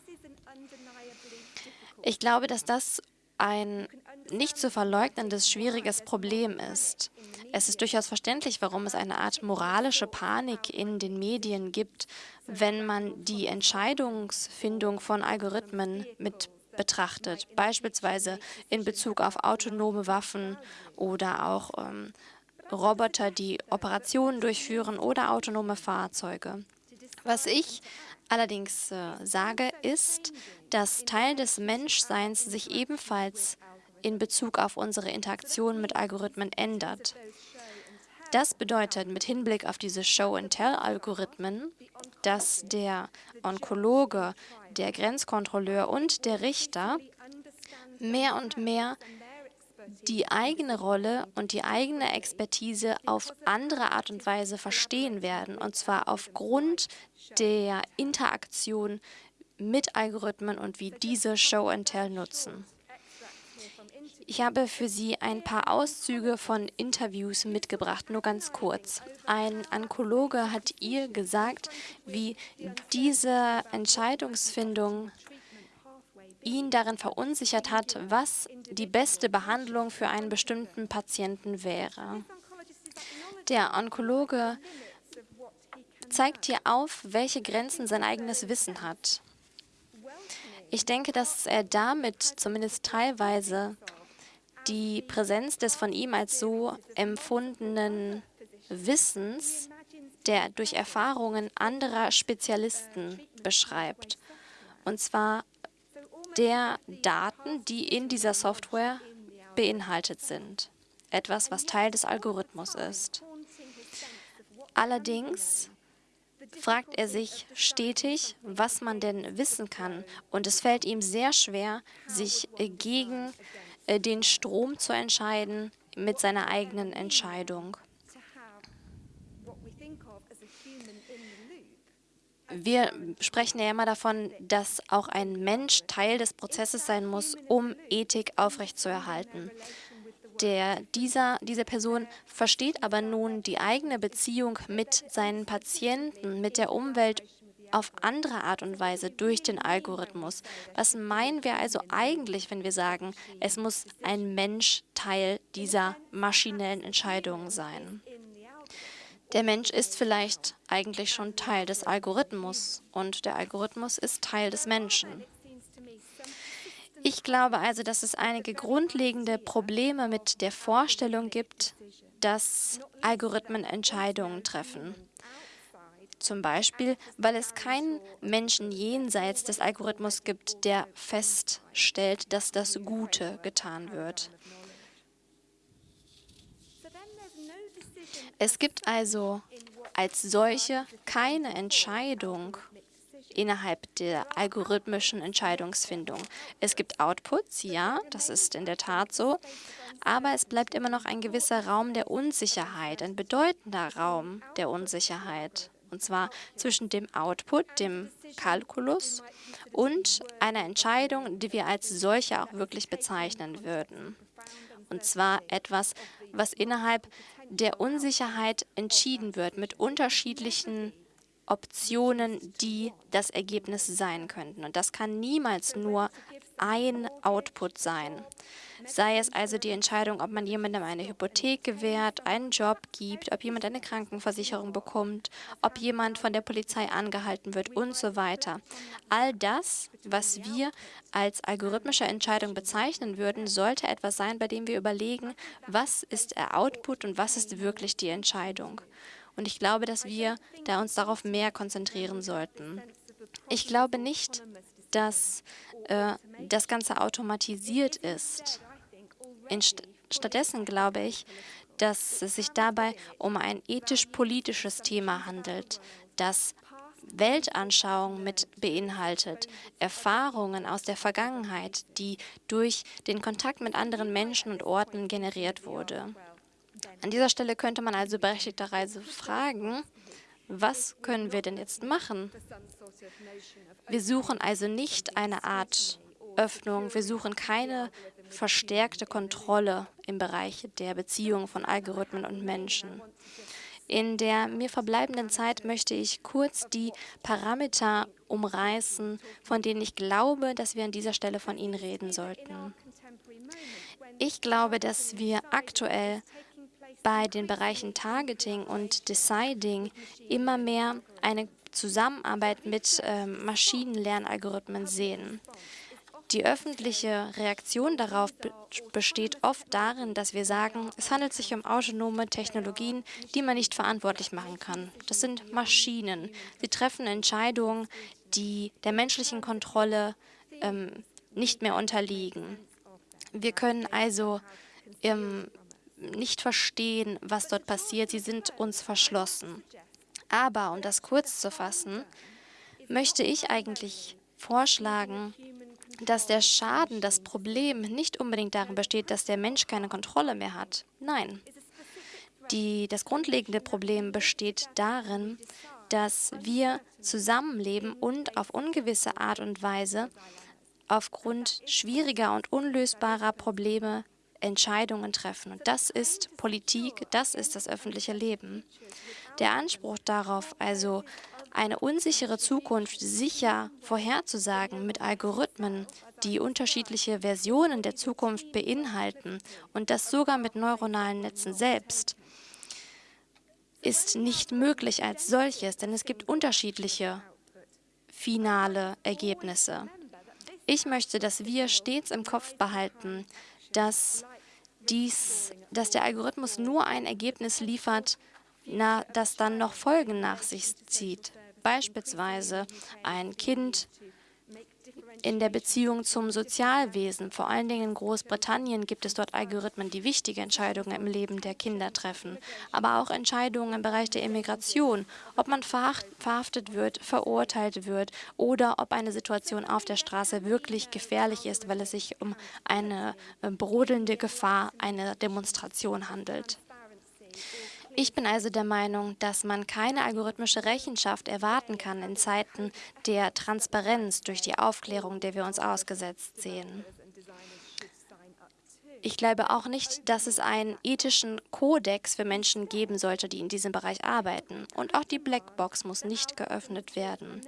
Ich glaube, dass das ein nicht zu verleugnendes, schwieriges Problem ist. Es ist durchaus verständlich, warum es eine Art moralische Panik in den Medien gibt, wenn man die Entscheidungsfindung von Algorithmen mit betrachtet, beispielsweise in Bezug auf autonome Waffen oder auch ähm, Roboter, die Operationen durchführen oder autonome Fahrzeuge. Was ich allerdings äh, sage, ist, dass Teil des Menschseins sich ebenfalls in Bezug auf unsere Interaktion mit Algorithmen ändert. Das bedeutet mit Hinblick auf diese Show-and-Tell-Algorithmen, dass der Onkologe, der Grenzkontrolleur und der Richter mehr und mehr die eigene Rolle und die eigene Expertise auf andere Art und Weise verstehen werden, und zwar aufgrund der Interaktion mit Algorithmen und wie diese Show and Tell nutzen. Ich habe für Sie ein paar Auszüge von Interviews mitgebracht, nur ganz kurz. Ein Onkologe hat ihr gesagt, wie diese Entscheidungsfindung ihn darin verunsichert hat, was die beste Behandlung für einen bestimmten Patienten wäre. Der Onkologe zeigt hier auf, welche Grenzen sein eigenes Wissen hat. Ich denke, dass er damit zumindest teilweise die Präsenz des von ihm als so empfundenen Wissens, der durch Erfahrungen anderer Spezialisten beschreibt. Und zwar der Daten, die in dieser Software beinhaltet sind. Etwas, was Teil des Algorithmus ist. Allerdings fragt er sich stetig, was man denn wissen kann. Und es fällt ihm sehr schwer, sich gegen äh, den Strom zu entscheiden mit seiner eigenen Entscheidung. Wir sprechen ja immer davon, dass auch ein Mensch Teil des Prozesses sein muss, um Ethik aufrechtzuerhalten. Der, dieser, diese Person versteht aber nun die eigene Beziehung mit seinen Patienten, mit der Umwelt auf andere Art und Weise durch den Algorithmus. Was meinen wir also eigentlich, wenn wir sagen, es muss ein Mensch Teil dieser maschinellen Entscheidungen sein? Der Mensch ist vielleicht eigentlich schon Teil des Algorithmus und der Algorithmus ist Teil des Menschen. Ich glaube also, dass es einige grundlegende Probleme mit der Vorstellung gibt, dass Algorithmen Entscheidungen treffen. Zum Beispiel, weil es keinen Menschen jenseits des Algorithmus gibt, der feststellt, dass das Gute getan wird. Es gibt also als solche keine Entscheidung innerhalb der algorithmischen Entscheidungsfindung. Es gibt Outputs, ja, das ist in der Tat so, aber es bleibt immer noch ein gewisser Raum der Unsicherheit, ein bedeutender Raum der Unsicherheit. Und zwar zwischen dem Output, dem Kalkulus, und einer Entscheidung, die wir als solche auch wirklich bezeichnen würden. Und zwar etwas, was innerhalb der Unsicherheit entschieden wird mit unterschiedlichen Optionen, die das Ergebnis sein könnten. Und das kann niemals nur ein Output sein. Sei es also die Entscheidung, ob man jemandem eine Hypothek gewährt, einen Job gibt, ob jemand eine Krankenversicherung bekommt, ob jemand von der Polizei angehalten wird und so weiter. All das, was wir als algorithmische Entscheidung bezeichnen würden, sollte etwas sein, bei dem wir überlegen, was ist der Output und was ist wirklich die Entscheidung. Und ich glaube, dass wir da uns darauf mehr konzentrieren sollten. Ich glaube nicht, dass äh, das Ganze automatisiert ist. Inst stattdessen glaube ich, dass es sich dabei um ein ethisch-politisches Thema handelt, das Weltanschauung mit beinhaltet, Erfahrungen aus der Vergangenheit, die durch den Kontakt mit anderen Menschen und Orten generiert wurde. An dieser Stelle könnte man also berechtigterweise fragen, was können wir denn jetzt machen? Wir suchen also nicht eine Art Öffnung, wir suchen keine verstärkte Kontrolle im Bereich der Beziehung von Algorithmen und Menschen. In der mir verbleibenden Zeit möchte ich kurz die Parameter umreißen, von denen ich glaube, dass wir an dieser Stelle von ihnen reden sollten. Ich glaube, dass wir aktuell bei den Bereichen Targeting und Deciding immer mehr eine Zusammenarbeit mit äh, Maschinenlernalgorithmen sehen. Die öffentliche Reaktion darauf besteht oft darin, dass wir sagen, es handelt sich um autonome Technologien, die man nicht verantwortlich machen kann. Das sind Maschinen. Sie treffen Entscheidungen, die der menschlichen Kontrolle ähm, nicht mehr unterliegen. Wir können also ähm, nicht verstehen, was dort passiert. Sie sind uns verschlossen. Aber, um das kurz zu fassen, möchte ich eigentlich vorschlagen, dass der Schaden, das Problem nicht unbedingt darin besteht, dass der Mensch keine Kontrolle mehr hat. Nein. Die, das grundlegende Problem besteht darin, dass wir zusammenleben und auf ungewisse Art und Weise aufgrund schwieriger und unlösbarer Probleme Entscheidungen treffen. Und das ist Politik, das ist das öffentliche Leben. Der Anspruch darauf, also eine unsichere Zukunft sicher vorherzusagen mit Algorithmen, die unterschiedliche Versionen der Zukunft beinhalten und das sogar mit neuronalen Netzen selbst, ist nicht möglich als solches, denn es gibt unterschiedliche finale Ergebnisse. Ich möchte, dass wir stets im Kopf behalten, dass, dies, dass der Algorithmus nur ein Ergebnis liefert, na, das dann noch Folgen nach sich zieht. Beispielsweise ein Kind in der Beziehung zum Sozialwesen. Vor allen Dingen in Großbritannien gibt es dort Algorithmen, die wichtige Entscheidungen im Leben der Kinder treffen, aber auch Entscheidungen im Bereich der Immigration, ob man verhaftet wird, verurteilt wird oder ob eine Situation auf der Straße wirklich gefährlich ist, weil es sich um eine äh, brodelnde Gefahr einer Demonstration handelt. Ich bin also der Meinung, dass man keine algorithmische Rechenschaft erwarten kann in Zeiten der Transparenz durch die Aufklärung, der wir uns ausgesetzt sehen. Ich glaube auch nicht, dass es einen ethischen Kodex für Menschen geben sollte, die in diesem Bereich arbeiten. Und auch die Blackbox muss nicht geöffnet werden.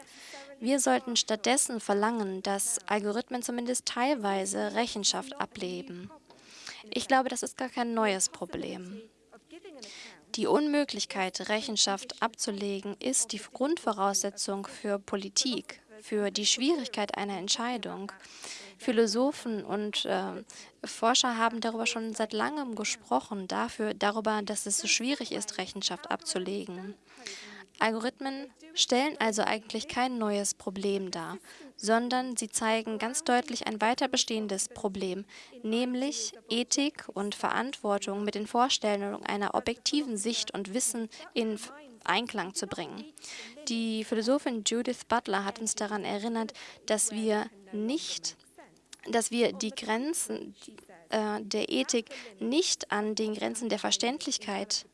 Wir sollten stattdessen verlangen, dass Algorithmen zumindest teilweise Rechenschaft ableben. Ich glaube, das ist gar kein neues Problem. Die Unmöglichkeit, Rechenschaft abzulegen, ist die Grundvoraussetzung für Politik, für die Schwierigkeit einer Entscheidung. Philosophen und äh, Forscher haben darüber schon seit langem gesprochen, dafür, darüber, dass es so schwierig ist, Rechenschaft abzulegen. Algorithmen stellen also eigentlich kein neues Problem dar, sondern sie zeigen ganz deutlich ein weiter bestehendes Problem, nämlich Ethik und Verantwortung mit den Vorstellungen einer objektiven Sicht und Wissen in Einklang zu bringen. Die Philosophin Judith Butler hat uns daran erinnert, dass wir nicht, dass wir die Grenzen äh, der Ethik nicht an den Grenzen der Verständlichkeit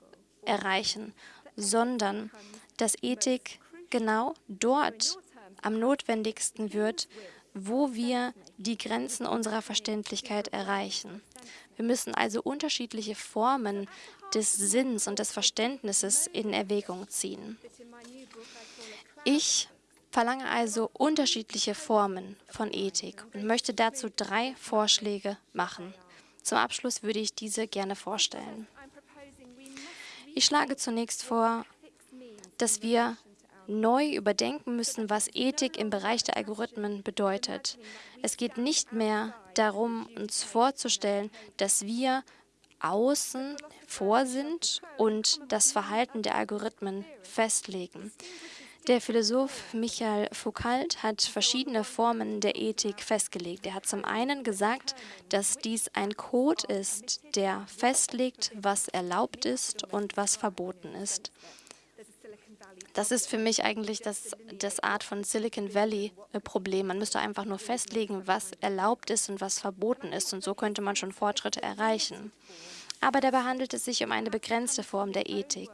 erreichen, sondern dass Ethik genau dort am notwendigsten wird, wo wir die Grenzen unserer Verständlichkeit erreichen. Wir müssen also unterschiedliche Formen des Sinns und des Verständnisses in Erwägung ziehen. Ich verlange also unterschiedliche Formen von Ethik und möchte dazu drei Vorschläge machen. Zum Abschluss würde ich diese gerne vorstellen. Ich schlage zunächst vor, dass wir neu überdenken müssen, was Ethik im Bereich der Algorithmen bedeutet. Es geht nicht mehr darum, uns vorzustellen, dass wir außen vor sind und das Verhalten der Algorithmen festlegen. Der Philosoph Michael Foucault hat verschiedene Formen der Ethik festgelegt. Er hat zum einen gesagt, dass dies ein Code ist, der festlegt, was erlaubt ist und was verboten ist. Das ist für mich eigentlich das, das Art von Silicon Valley-Problem. Man müsste einfach nur festlegen, was erlaubt ist und was verboten ist. Und so könnte man schon Fortschritte erreichen. Aber dabei handelt es sich um eine begrenzte Form der Ethik.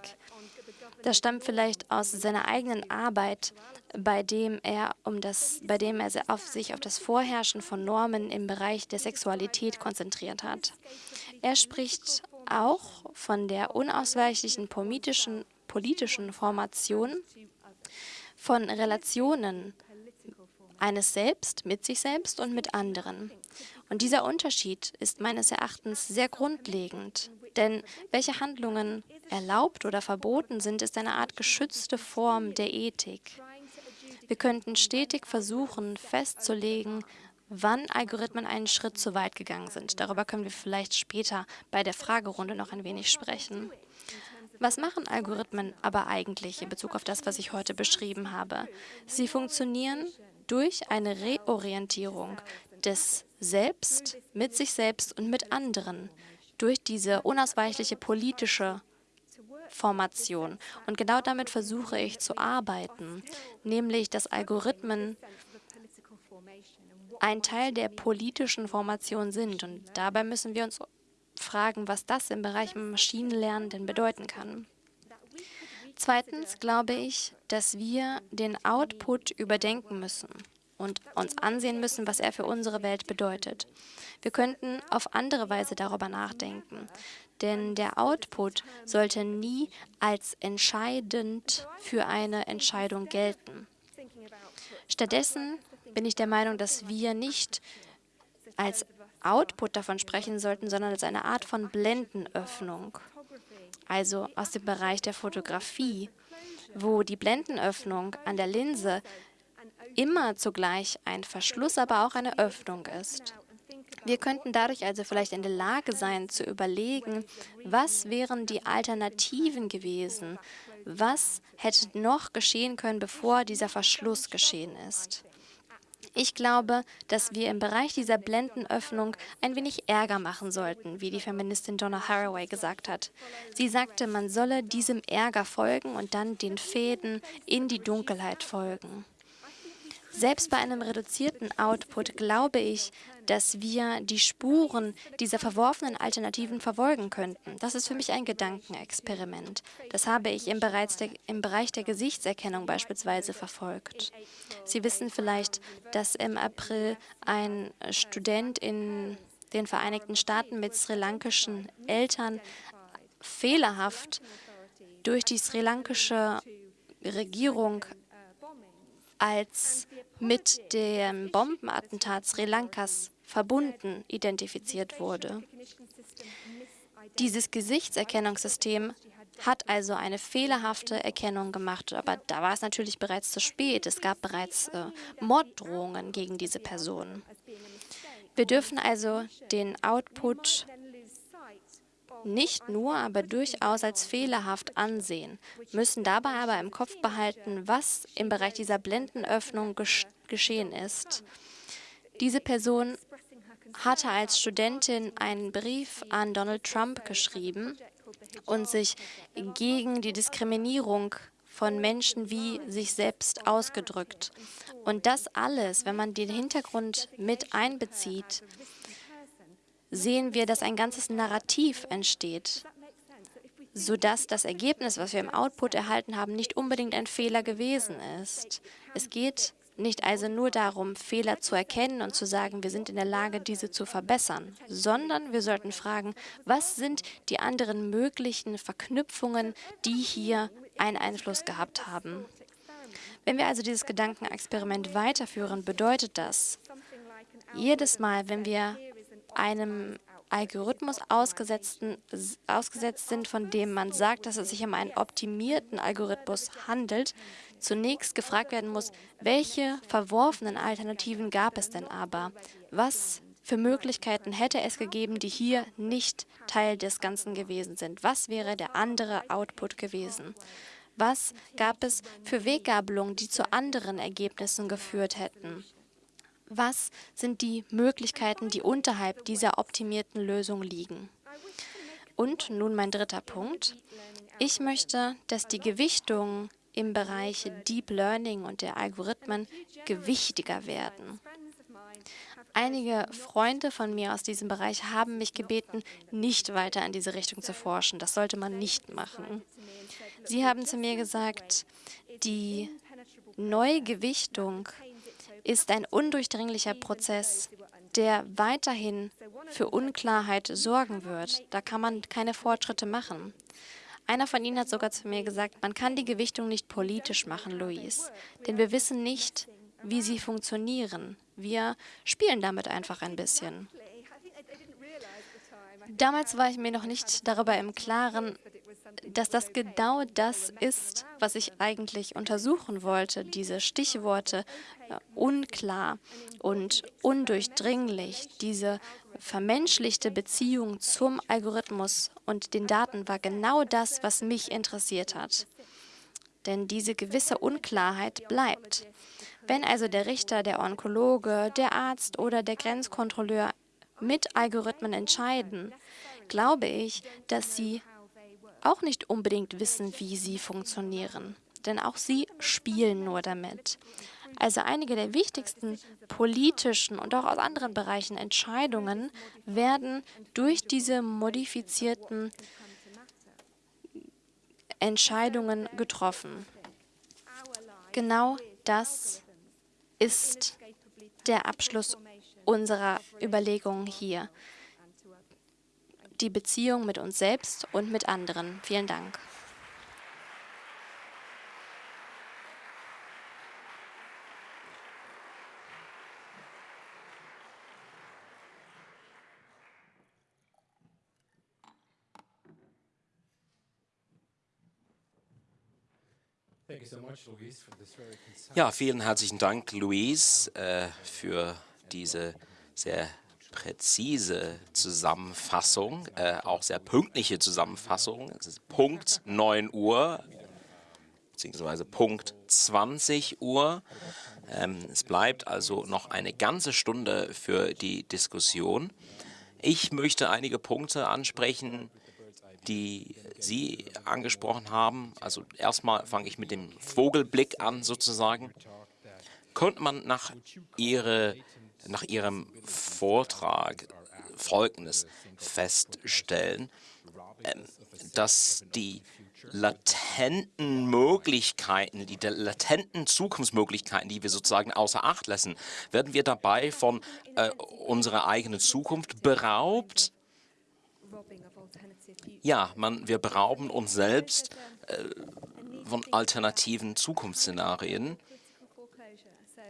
Das stammt vielleicht aus seiner eigenen Arbeit, bei dem er, um das, bei dem er auf sich auf das Vorherrschen von Normen im Bereich der Sexualität konzentriert hat. Er spricht auch von der unausweichlichen politischen politischen Formation von Relationen eines Selbst mit sich selbst und mit anderen. Und dieser Unterschied ist meines Erachtens sehr grundlegend, denn welche Handlungen erlaubt oder verboten sind, ist eine Art geschützte Form der Ethik. Wir könnten stetig versuchen festzulegen, wann Algorithmen einen Schritt zu weit gegangen sind. Darüber können wir vielleicht später bei der Fragerunde noch ein wenig sprechen. Was machen Algorithmen aber eigentlich in Bezug auf das, was ich heute beschrieben habe? Sie funktionieren durch eine Reorientierung des Selbst mit sich selbst und mit anderen, durch diese unausweichliche politische Formation. Und genau damit versuche ich zu arbeiten, nämlich dass Algorithmen ein Teil der politischen Formation sind. Und dabei müssen wir uns fragen, was das im Bereich Maschinenlernen denn bedeuten kann. Zweitens glaube ich, dass wir den Output überdenken müssen und uns ansehen müssen, was er für unsere Welt bedeutet. Wir könnten auf andere Weise darüber nachdenken, denn der Output sollte nie als entscheidend für eine Entscheidung gelten. Stattdessen bin ich der Meinung, dass wir nicht als Output davon sprechen sollten, sondern als eine Art von Blendenöffnung, also aus dem Bereich der Fotografie, wo die Blendenöffnung an der Linse immer zugleich ein Verschluss, aber auch eine Öffnung ist. Wir könnten dadurch also vielleicht in der Lage sein, zu überlegen, was wären die Alternativen gewesen, was hätte noch geschehen können, bevor dieser Verschluss geschehen ist. Ich glaube, dass wir im Bereich dieser Blendenöffnung ein wenig Ärger machen sollten, wie die Feministin Donna Haraway gesagt hat. Sie sagte, man solle diesem Ärger folgen und dann den Fäden in die Dunkelheit folgen. Selbst bei einem reduzierten Output glaube ich, dass wir die Spuren dieser verworfenen Alternativen verfolgen könnten. Das ist für mich ein Gedankenexperiment. Das habe ich im, der, im Bereich der Gesichtserkennung beispielsweise verfolgt. Sie wissen vielleicht, dass im April ein Student in den Vereinigten Staaten mit sri lankischen Eltern fehlerhaft durch die sri lankische Regierung als mit dem Bombenattentat Sri Lankas verbunden identifiziert wurde. Dieses Gesichtserkennungssystem hat also eine fehlerhafte Erkennung gemacht, aber da war es natürlich bereits zu spät. Es gab bereits äh, Morddrohungen gegen diese Person. Wir dürfen also den Output nicht nur, aber durchaus als fehlerhaft ansehen, müssen dabei aber im Kopf behalten, was im Bereich dieser Blendenöffnung geschehen ist. Diese Person hatte als Studentin einen Brief an Donald Trump geschrieben und sich gegen die Diskriminierung von Menschen wie sich selbst ausgedrückt. Und das alles, wenn man den Hintergrund mit einbezieht, sehen wir, dass ein ganzes Narrativ entsteht, sodass das Ergebnis, was wir im Output erhalten haben, nicht unbedingt ein Fehler gewesen ist. Es geht nicht also nur darum, Fehler zu erkennen und zu sagen, wir sind in der Lage, diese zu verbessern, sondern wir sollten fragen, was sind die anderen möglichen Verknüpfungen, die hier einen Einfluss gehabt haben. Wenn wir also dieses Gedankenexperiment weiterführen, bedeutet das, jedes Mal, wenn wir einem Algorithmus ausgesetzt sind, von dem man sagt, dass es sich um einen optimierten Algorithmus handelt, zunächst gefragt werden muss, welche verworfenen Alternativen gab es denn aber? Was für Möglichkeiten hätte es gegeben, die hier nicht Teil des Ganzen gewesen sind? Was wäre der andere Output gewesen? Was gab es für Weggabelungen, die zu anderen Ergebnissen geführt hätten? Was sind die Möglichkeiten, die unterhalb dieser optimierten Lösung liegen? Und nun mein dritter Punkt. Ich möchte, dass die Gewichtungen im Bereich Deep Learning und der Algorithmen gewichtiger werden. Einige Freunde von mir aus diesem Bereich haben mich gebeten, nicht weiter in diese Richtung zu forschen. Das sollte man nicht machen. Sie haben zu mir gesagt, die Neugewichtung ist ein undurchdringlicher Prozess, der weiterhin für Unklarheit sorgen wird. Da kann man keine Fortschritte machen. Einer von Ihnen hat sogar zu mir gesagt, man kann die Gewichtung nicht politisch machen, Luis, denn wir wissen nicht, wie sie funktionieren. Wir spielen damit einfach ein bisschen. Damals war ich mir noch nicht darüber im Klaren, dass das genau das ist, was ich eigentlich untersuchen wollte. Diese Stichworte äh, unklar und undurchdringlich, diese vermenschlichte Beziehung zum Algorithmus und den Daten war genau das, was mich interessiert hat. Denn diese gewisse Unklarheit bleibt. Wenn also der Richter, der Onkologe, der Arzt oder der Grenzkontrolleur mit Algorithmen entscheiden, glaube ich, dass sie auch nicht unbedingt wissen, wie sie funktionieren. Denn auch sie spielen nur damit. Also einige der wichtigsten politischen und auch aus anderen Bereichen Entscheidungen werden durch diese modifizierten Entscheidungen getroffen. Genau das ist der Abschluss unserer Überlegungen hier. Die Beziehung mit uns selbst und mit anderen. Vielen Dank. Ja, vielen herzlichen Dank, Luis, äh, für diese sehr präzise Zusammenfassung, äh, auch sehr pünktliche Zusammenfassung. Es ist Punkt 9 Uhr, beziehungsweise Punkt 20 Uhr. Ähm, es bleibt also noch eine ganze Stunde für die Diskussion. Ich möchte einige Punkte ansprechen, die Sie angesprochen haben. Also erstmal fange ich mit dem Vogelblick an sozusagen. Könnte man nach, ihre, nach Ihrem Vortrag Folgendes feststellen, ähm, dass die latenten Möglichkeiten, die latenten Zukunftsmöglichkeiten, die wir sozusagen außer Acht lassen, werden wir dabei von äh, unserer eigenen Zukunft beraubt ja, man, wir berauben uns selbst äh, von alternativen Zukunftsszenarien.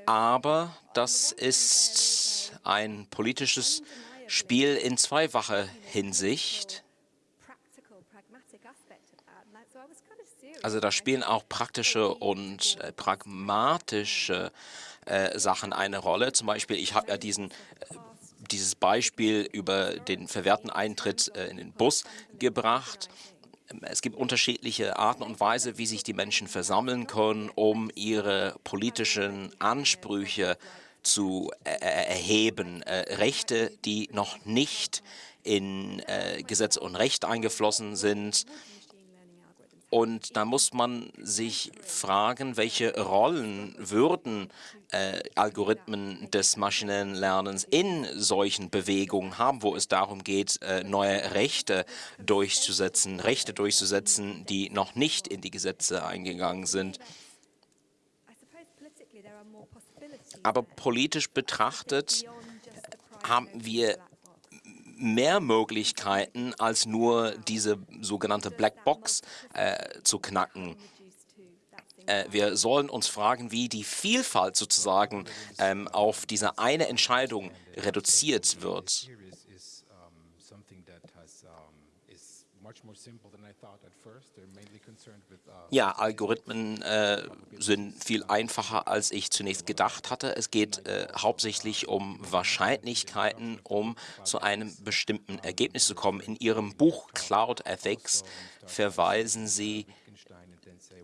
Aber das ist ein politisches Spiel in zweifacher Hinsicht. Also da spielen auch praktische und äh, pragmatische äh, Sachen eine Rolle. Zum Beispiel, ich habe ja diesen äh, dieses Beispiel über den verwehrten Eintritt äh, in den Bus gebracht. Es gibt unterschiedliche Arten und Weise, wie sich die Menschen versammeln können, um ihre politischen Ansprüche zu äh, erheben. Äh, Rechte, die noch nicht in äh, Gesetz und Recht eingeflossen sind, und da muss man sich fragen, welche Rollen würden äh, Algorithmen des maschinellen Lernens in solchen Bewegungen haben, wo es darum geht, äh, neue Rechte durchzusetzen, Rechte durchzusetzen, die noch nicht in die Gesetze eingegangen sind. Aber politisch betrachtet haben wir mehr Möglichkeiten, als nur diese sogenannte Blackbox äh, zu knacken. Äh, wir sollen uns fragen, wie die Vielfalt sozusagen ähm, auf diese eine Entscheidung reduziert wird. Ja, Algorithmen äh, sind viel einfacher, als ich zunächst gedacht hatte. Es geht äh, hauptsächlich um Wahrscheinlichkeiten, um zu einem bestimmten Ergebnis zu kommen. In Ihrem Buch Cloud Ethics verweisen Sie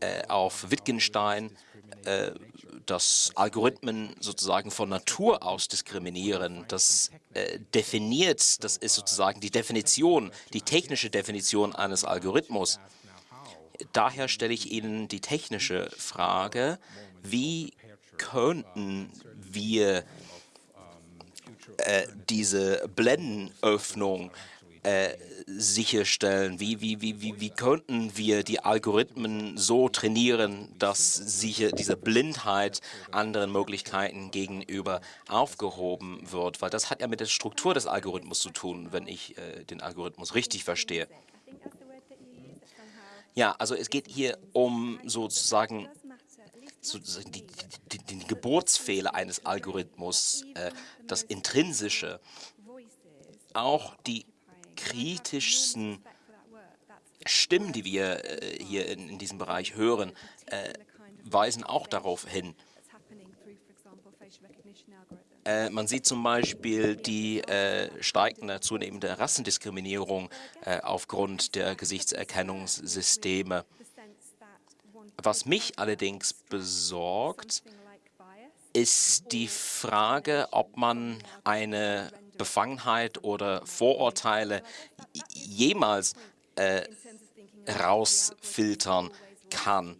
äh, auf Wittgenstein, äh, dass Algorithmen sozusagen von Natur aus diskriminieren. Das äh, definiert, das ist sozusagen die Definition, die technische Definition eines Algorithmus. Daher stelle ich Ihnen die technische Frage, wie könnten wir äh, diese Blendenöffnung äh, sicherstellen? Wie, wie, wie, wie, wie könnten wir die Algorithmen so trainieren, dass sicher diese Blindheit anderen Möglichkeiten gegenüber aufgehoben wird? Weil das hat ja mit der Struktur des Algorithmus zu tun, wenn ich äh, den Algorithmus richtig verstehe. Ja, also es geht hier um sozusagen, die Geburtsfehler eines Algorithmus, äh, das Intrinsische, auch die kritischsten Stimmen, die wir äh, hier in, diesem Bereich hören, äh, weisen auch darauf hin. Äh, man sieht zum Beispiel die steigende, zunehmende Rassendiskriminierung aufgrund der Gesichtserkennungssysteme. Was mich allerdings besorgt, ist die Frage, ob man eine Befangenheit oder Vorurteile jemals äh, rausfiltern kann.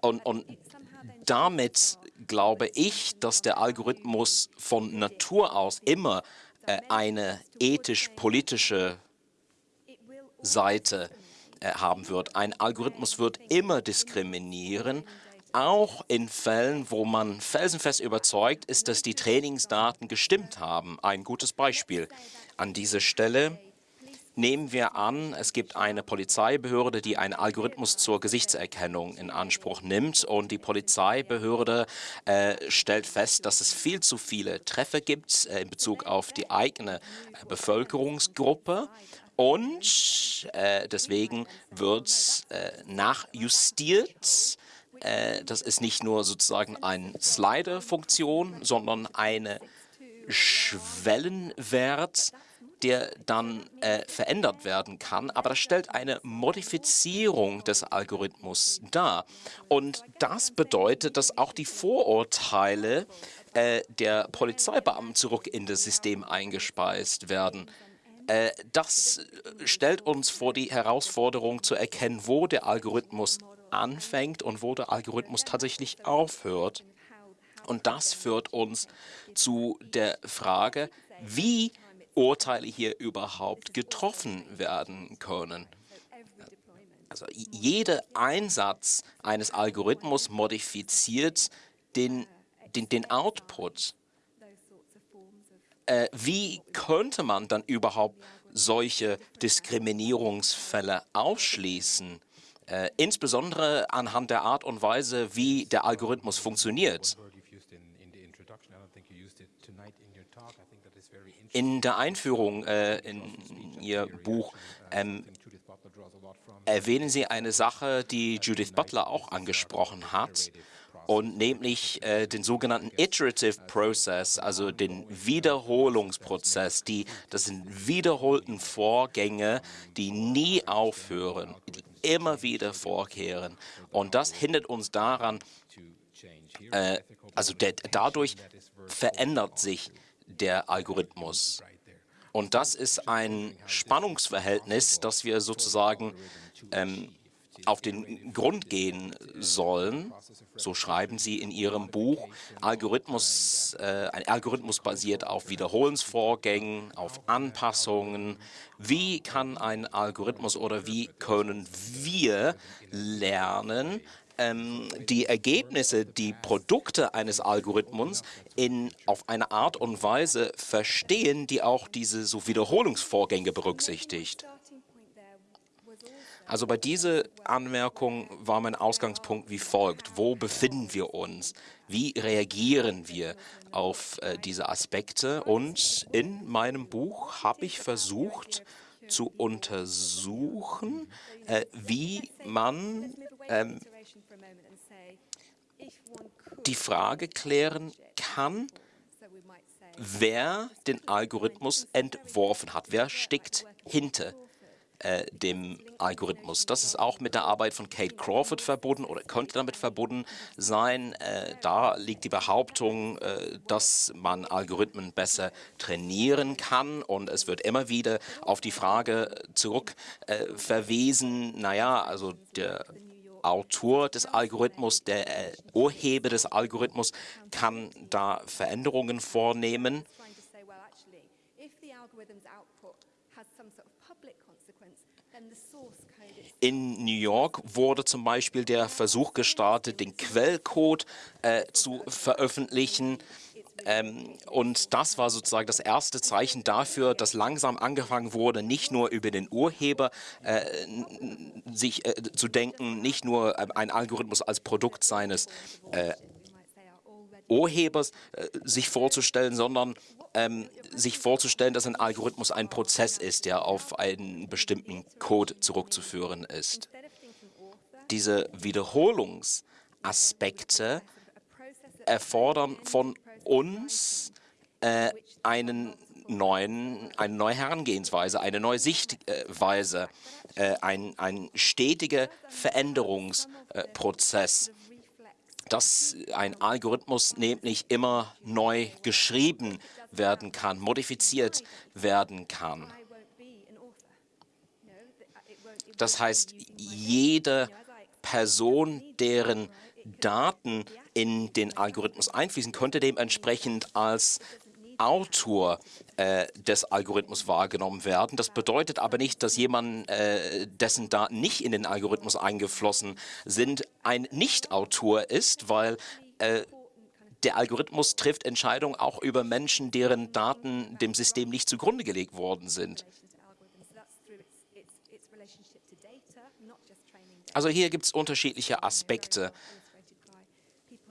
Und, und damit glaube ich, dass der Algorithmus von Natur aus immer äh, eine ethisch-politische Seite äh, haben wird. Ein Algorithmus wird immer diskriminieren, auch in Fällen, wo man felsenfest überzeugt ist, dass die Trainingsdaten gestimmt haben. Ein gutes Beispiel an dieser Stelle. Nehmen wir an, es gibt eine Polizeibehörde, die einen Algorithmus zur Gesichtserkennung in Anspruch nimmt und die Polizeibehörde äh, stellt fest, dass es viel zu viele Treffer gibt äh, in Bezug auf die eigene äh, Bevölkerungsgruppe und äh, deswegen wird äh, nachjustiert. Äh, das ist nicht nur sozusagen eine Slider-Funktion, sondern eine Schwellenwert, der dann äh, verändert werden kann. Aber das stellt eine Modifizierung des Algorithmus dar. Und das bedeutet, dass auch die Vorurteile äh, der Polizeibeamten zurück in das System eingespeist werden. Äh, das stellt uns vor die Herausforderung zu erkennen, wo der Algorithmus anfängt und wo der Algorithmus tatsächlich aufhört. Und das führt uns zu der Frage, wie Urteile hier überhaupt getroffen werden können. Also jeder Einsatz eines Algorithmus modifiziert den, den, den Output äh, wie könnte man dann überhaupt solche Diskriminierungsfälle ausschließen? Äh, insbesondere anhand der Art und Weise, wie der Algorithmus funktioniert. In der Einführung äh, in Ihr Buch ähm, erwähnen Sie eine Sache, die Judith Butler auch angesprochen hat und nämlich äh, den sogenannten Iterative Process, also den Wiederholungsprozess. Die, das sind wiederholten Vorgänge, die nie aufhören, die immer wieder vorkehren. Und das hindert uns daran, äh, also der, dadurch verändert sich der Algorithmus. Und das ist ein Spannungsverhältnis, das wir sozusagen ähm, auf den Grund gehen sollen, so schreiben Sie in Ihrem Buch, Algorithmus, äh, ein Algorithmus basiert auf Wiederholungsvorgängen, auf Anpassungen. Wie kann ein Algorithmus oder wie können wir lernen, ähm, die Ergebnisse, die Produkte eines Algorithmus in, auf eine Art und Weise verstehen, die auch diese so Wiederholungsvorgänge berücksichtigt? Also bei dieser Anmerkung war mein Ausgangspunkt wie folgt. Wo befinden wir uns? Wie reagieren wir auf äh, diese Aspekte? Und in meinem Buch habe ich versucht zu untersuchen, äh, wie man ähm, die Frage klären kann, wer den Algorithmus entworfen hat. Wer steckt hinter äh, dem Algorithmus. Das ist auch mit der Arbeit von Kate Crawford verbunden oder könnte damit verbunden sein. Äh, da liegt die Behauptung, äh, dass man Algorithmen besser trainieren kann und es wird immer wieder auf die Frage zurück äh, verwiesen, naja, also der Autor des Algorithmus, der äh, Urheber des Algorithmus kann da Veränderungen vornehmen. In New York wurde zum Beispiel der Versuch gestartet, den Quellcode äh, zu veröffentlichen. Ähm, und das war sozusagen das erste Zeichen dafür, dass langsam angefangen wurde, nicht nur über den Urheber äh, sich äh, zu denken, nicht nur äh, ein Algorithmus als Produkt seines äh, Urhebers äh, sich vorzustellen, sondern ähm, sich vorzustellen, dass ein Algorithmus ein Prozess ist, der auf einen bestimmten Code zurückzuführen ist. Diese Wiederholungsaspekte erfordern von uns äh, einen neuen, eine neue Herangehensweise, eine neue Sichtweise, äh, ein, ein stetiger Veränderungsprozess dass ein Algorithmus nämlich immer neu geschrieben werden kann, modifiziert werden kann. Das heißt, jede Person, deren Daten in den Algorithmus einfließen, könnte dementsprechend als Autor äh, des Algorithmus wahrgenommen werden. Das bedeutet aber nicht, dass jemand, äh, dessen Daten nicht in den Algorithmus eingeflossen sind, ein Nicht-Autor ist, weil äh, der Algorithmus trifft Entscheidungen auch über Menschen, deren Daten dem System nicht zugrunde gelegt worden sind. Also hier gibt es unterschiedliche Aspekte.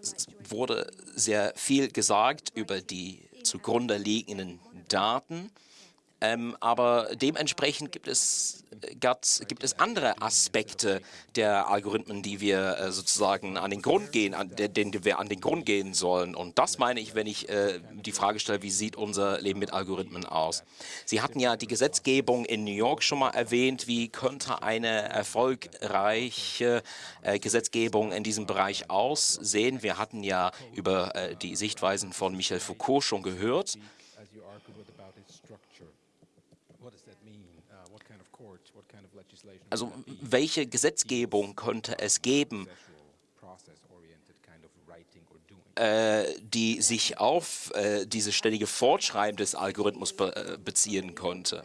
Es wurde sehr viel gesagt über die zugrunde liegenden Daten. Ähm, aber dementsprechend gibt es, gibt es andere Aspekte der Algorithmen, die wir äh, sozusagen an den Grund gehen, an denen wir an den Grund gehen sollen. Und das meine ich, wenn ich äh, die Frage stelle, wie sieht unser Leben mit Algorithmen aus? Sie hatten ja die Gesetzgebung in New York schon mal erwähnt. Wie könnte eine erfolgreiche äh, Gesetzgebung in diesem Bereich aussehen? Wir hatten ja über äh, die Sichtweisen von Michel Foucault schon gehört. Also welche Gesetzgebung könnte es geben, äh, die sich auf äh, dieses ständige Fortschreiben des Algorithmus be äh, beziehen könnte?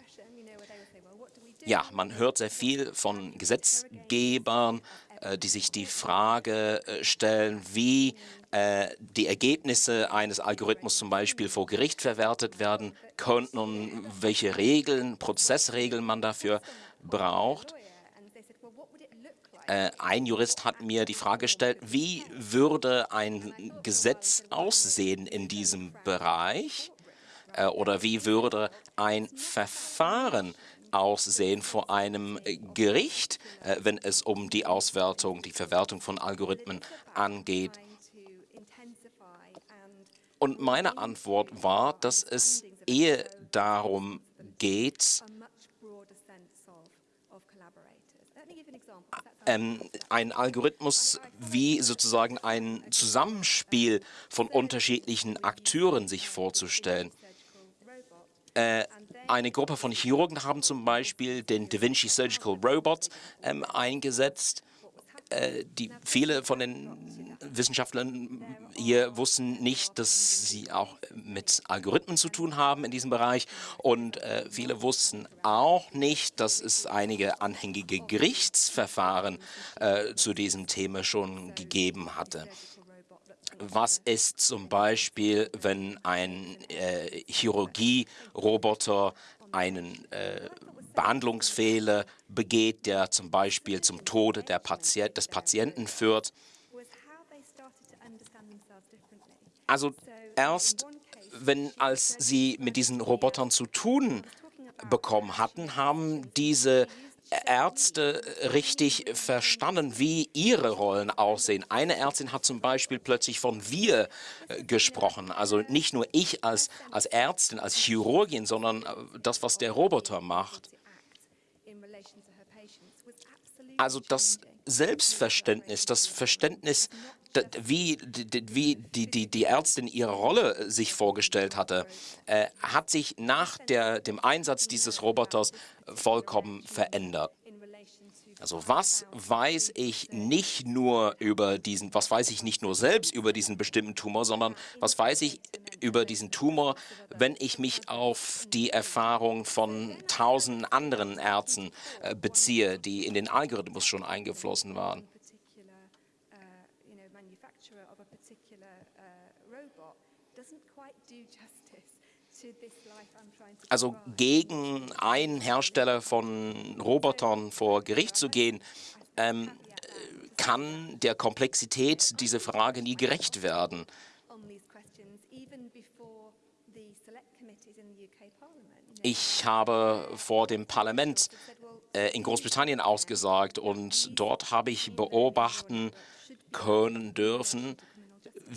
Ja, man hört sehr viel von Gesetzgebern, äh, die sich die Frage äh, stellen, wie äh, die Ergebnisse eines Algorithmus zum Beispiel vor Gericht verwertet werden könnten und welche Regeln, Prozessregeln man dafür braucht. Äh, ein Jurist hat mir die Frage gestellt, wie würde ein Gesetz aussehen in diesem Bereich äh, oder wie würde ein Verfahren aussehen vor einem Gericht, äh, wenn es um die Auswertung, die Verwertung von Algorithmen angeht. Und meine Antwort war, dass es eher darum geht, ähm, ein Algorithmus wie sozusagen ein Zusammenspiel von unterschiedlichen Akteuren sich vorzustellen. Äh, eine Gruppe von Chirurgen haben zum Beispiel den Da Vinci Surgical Robot ähm, eingesetzt. Äh, die, viele von den Wissenschaftlern hier wussten nicht, dass sie auch mit Algorithmen zu tun haben in diesem Bereich. Und äh, viele wussten auch nicht, dass es einige anhängige Gerichtsverfahren äh, zu diesem Thema schon gegeben hatte. Was ist zum Beispiel, wenn ein äh, Chirurgie-Roboter einen äh, Behandlungsfehler begeht, der zum Beispiel zum Tode Patient, des Patienten führt? Also erst, wenn als sie mit diesen Robotern zu tun bekommen hatten, haben diese Ärzte richtig verstanden, wie ihre Rollen aussehen. Eine Ärztin hat zum Beispiel plötzlich von wir äh, gesprochen. Also nicht nur ich als, als Ärztin, als Chirurgin, sondern äh, das, was der Roboter macht. Also das Selbstverständnis, das Verständnis, wie, wie die, die, die Ärztin ihre Rolle sich vorgestellt hatte, äh, hat sich nach der, dem Einsatz dieses Roboters vollkommen verändert. Also was weiß ich nicht nur über diesen, was weiß ich nicht nur selbst über diesen bestimmten Tumor, sondern was weiß ich über diesen Tumor, wenn ich mich auf die Erfahrung von tausenden anderen Ärzten äh, beziehe, die in den Algorithmus schon eingeflossen waren. Also gegen einen Hersteller von Robotern vor Gericht zu gehen, ähm, kann der Komplexität dieser Frage nie gerecht werden. Ich habe vor dem Parlament äh, in Großbritannien ausgesagt und dort habe ich beobachten können dürfen,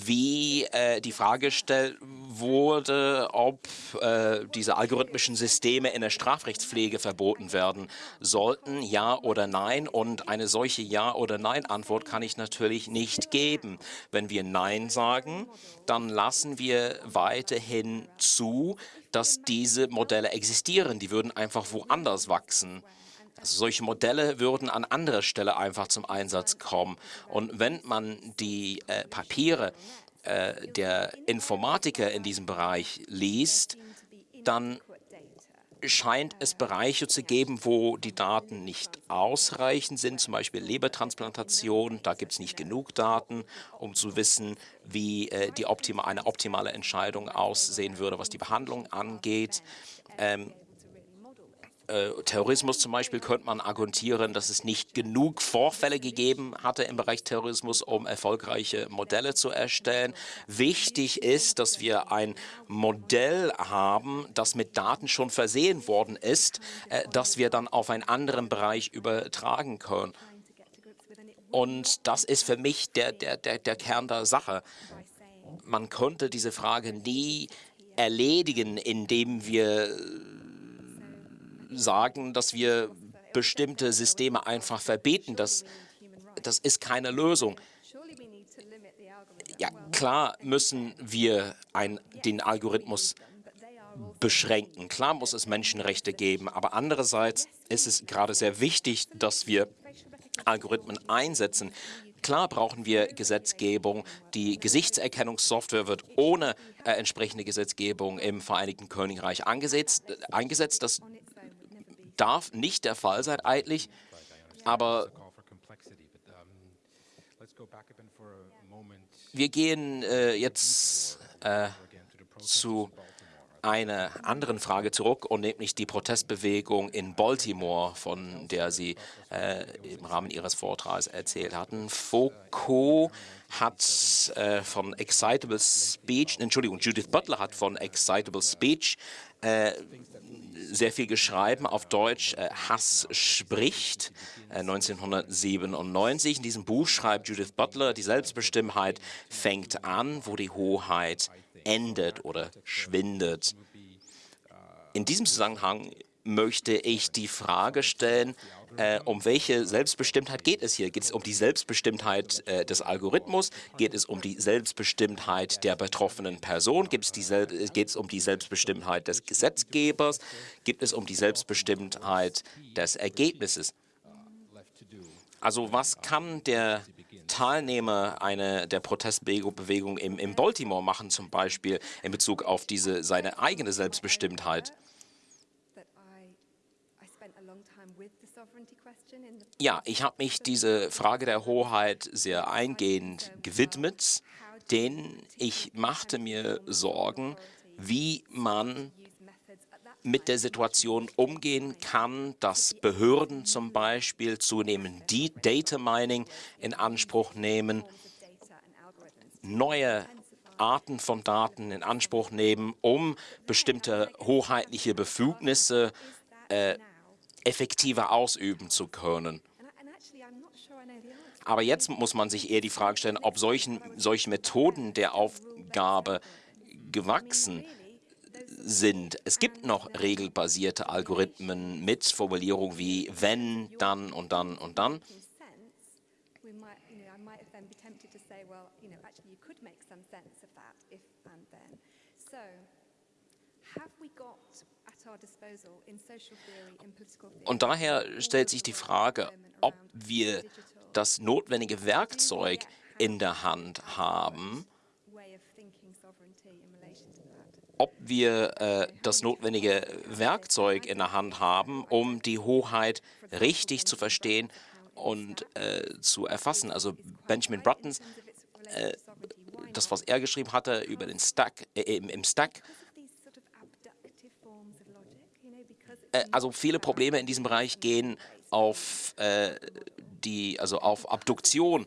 wie äh, die Frage gestellt wurde, ob äh, diese algorithmischen Systeme in der Strafrechtspflege verboten werden sollten, ja oder nein. Und eine solche Ja- oder Nein-Antwort kann ich natürlich nicht geben. Wenn wir Nein sagen, dann lassen wir weiterhin zu, dass diese Modelle existieren. Die würden einfach woanders wachsen. Also solche Modelle würden an anderer Stelle einfach zum Einsatz kommen. Und wenn man die äh, Papiere äh, der Informatiker in diesem Bereich liest, dann scheint es Bereiche zu geben, wo die Daten nicht ausreichend sind, zum Beispiel Lebertransplantation. Da gibt es nicht genug Daten, um zu wissen, wie äh, die optima eine optimale Entscheidung aussehen würde, was die Behandlung angeht. Ähm, äh, Terrorismus zum Beispiel könnte man argumentieren, dass es nicht genug Vorfälle gegeben hatte im Bereich Terrorismus, um erfolgreiche Modelle zu erstellen. Wichtig ist, dass wir ein Modell haben, das mit Daten schon versehen worden ist, äh, das wir dann auf einen anderen Bereich übertragen können. Und das ist für mich der, der, der, der Kern der Sache. Man könnte diese Frage nie erledigen, indem wir sagen, dass wir bestimmte Systeme einfach verbieten. Das, das ist keine Lösung. Ja, klar müssen wir ein, den Algorithmus beschränken. Klar muss es Menschenrechte geben, aber andererseits ist es gerade sehr wichtig, dass wir Algorithmen einsetzen. Klar brauchen wir Gesetzgebung. Die Gesichtserkennungssoftware wird ohne äh, entsprechende Gesetzgebung im Vereinigten Königreich angesetzt. eingesetzt. Das darf nicht der Fall sein eigentlich, aber wir gehen äh, jetzt äh, zu einer anderen Frage zurück und nämlich die Protestbewegung in Baltimore, von der Sie äh, im Rahmen Ihres Vortrags erzählt hatten. Foucault hat äh, von Excitable Speech, Entschuldigung, Judith Butler hat von Excitable Speech äh, sehr viel geschrieben, auf Deutsch äh, Hass spricht, äh, 1997. In diesem Buch schreibt Judith Butler, die Selbstbestimmtheit fängt an, wo die Hoheit endet oder schwindet. In diesem Zusammenhang möchte ich die Frage stellen, äh, um welche Selbstbestimmtheit geht es hier? Geht es um die Selbstbestimmtheit äh, des Algorithmus? Geht es um die Selbstbestimmtheit der betroffenen Person? Geht es um die Selbstbestimmtheit des Gesetzgebers? Geht es um die Selbstbestimmtheit des Ergebnisses? Also was kann der Teilnehmer einer der Protestbewegung im, im Baltimore machen, zum Beispiel in Bezug auf diese seine eigene Selbstbestimmtheit? Ja, ich habe mich diese Frage der Hoheit sehr eingehend gewidmet, denn ich machte mir Sorgen, wie man mit der Situation umgehen kann, dass Behörden zum Beispiel zunehmend Data Mining in Anspruch nehmen, neue Arten von Daten in Anspruch nehmen, um bestimmte hoheitliche Befugnisse äh, effektiver ausüben zu können. Aber jetzt muss man sich eher die Frage stellen, ob solchen, solche Methoden der Aufgabe gewachsen sind. Es gibt noch regelbasierte Algorithmen mit Formulierungen wie wenn, dann und dann und dann. Und daher stellt sich die Frage, ob wir das notwendige Werkzeug in der Hand haben, ob wir äh, das notwendige Werkzeug in der Hand haben, um die Hoheit richtig zu verstehen und äh, zu erfassen. Also Benjamin Buttons, äh, das, was er geschrieben hatte über den Stack, äh, im, im Stack, äh, also viele Probleme in diesem Bereich gehen auf äh, die, also auf Abduktion,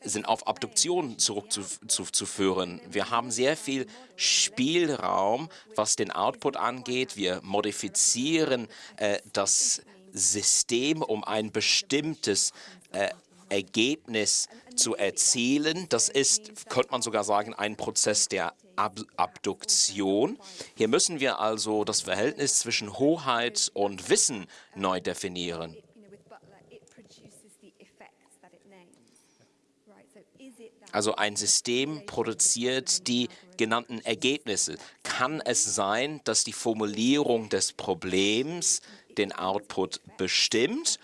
sind auf Abduktion zurückzuführen. Wir haben sehr viel Spielraum, was den Output angeht. Wir modifizieren äh, das System, um ein bestimmtes äh, Ergebnis zu erzielen. Das ist, könnte man sogar sagen, ein Prozess der Ab Abduktion. Hier müssen wir also das Verhältnis zwischen Hoheit und Wissen neu definieren. Also ein System produziert die genannten Ergebnisse. Kann es sein, dass die Formulierung des Problems den Output bestimmt?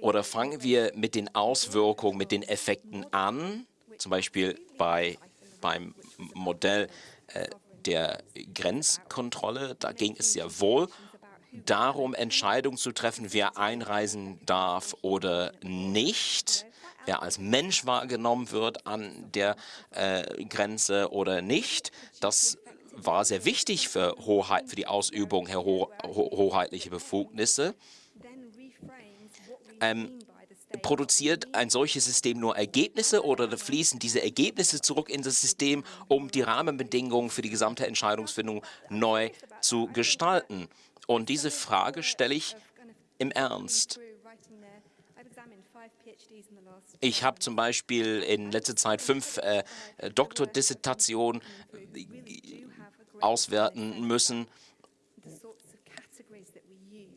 Oder fangen wir mit den Auswirkungen, mit den Effekten an, zum Beispiel bei, beim Modell äh, der Grenzkontrolle, da ging es ja wohl darum, Entscheidungen zu treffen, wer einreisen darf oder nicht, wer als Mensch wahrgenommen wird an der äh, Grenze oder nicht. Das war sehr wichtig für, Hoheit, für die Ausübung hoheitlicher Befugnisse. Ähm, produziert ein solches System nur Ergebnisse oder fließen diese Ergebnisse zurück in das System, um die Rahmenbedingungen für die gesamte Entscheidungsfindung neu zu gestalten? Und diese Frage stelle ich im Ernst. Ich habe zum Beispiel in letzter Zeit fünf äh, Doktordissertationen auswerten müssen.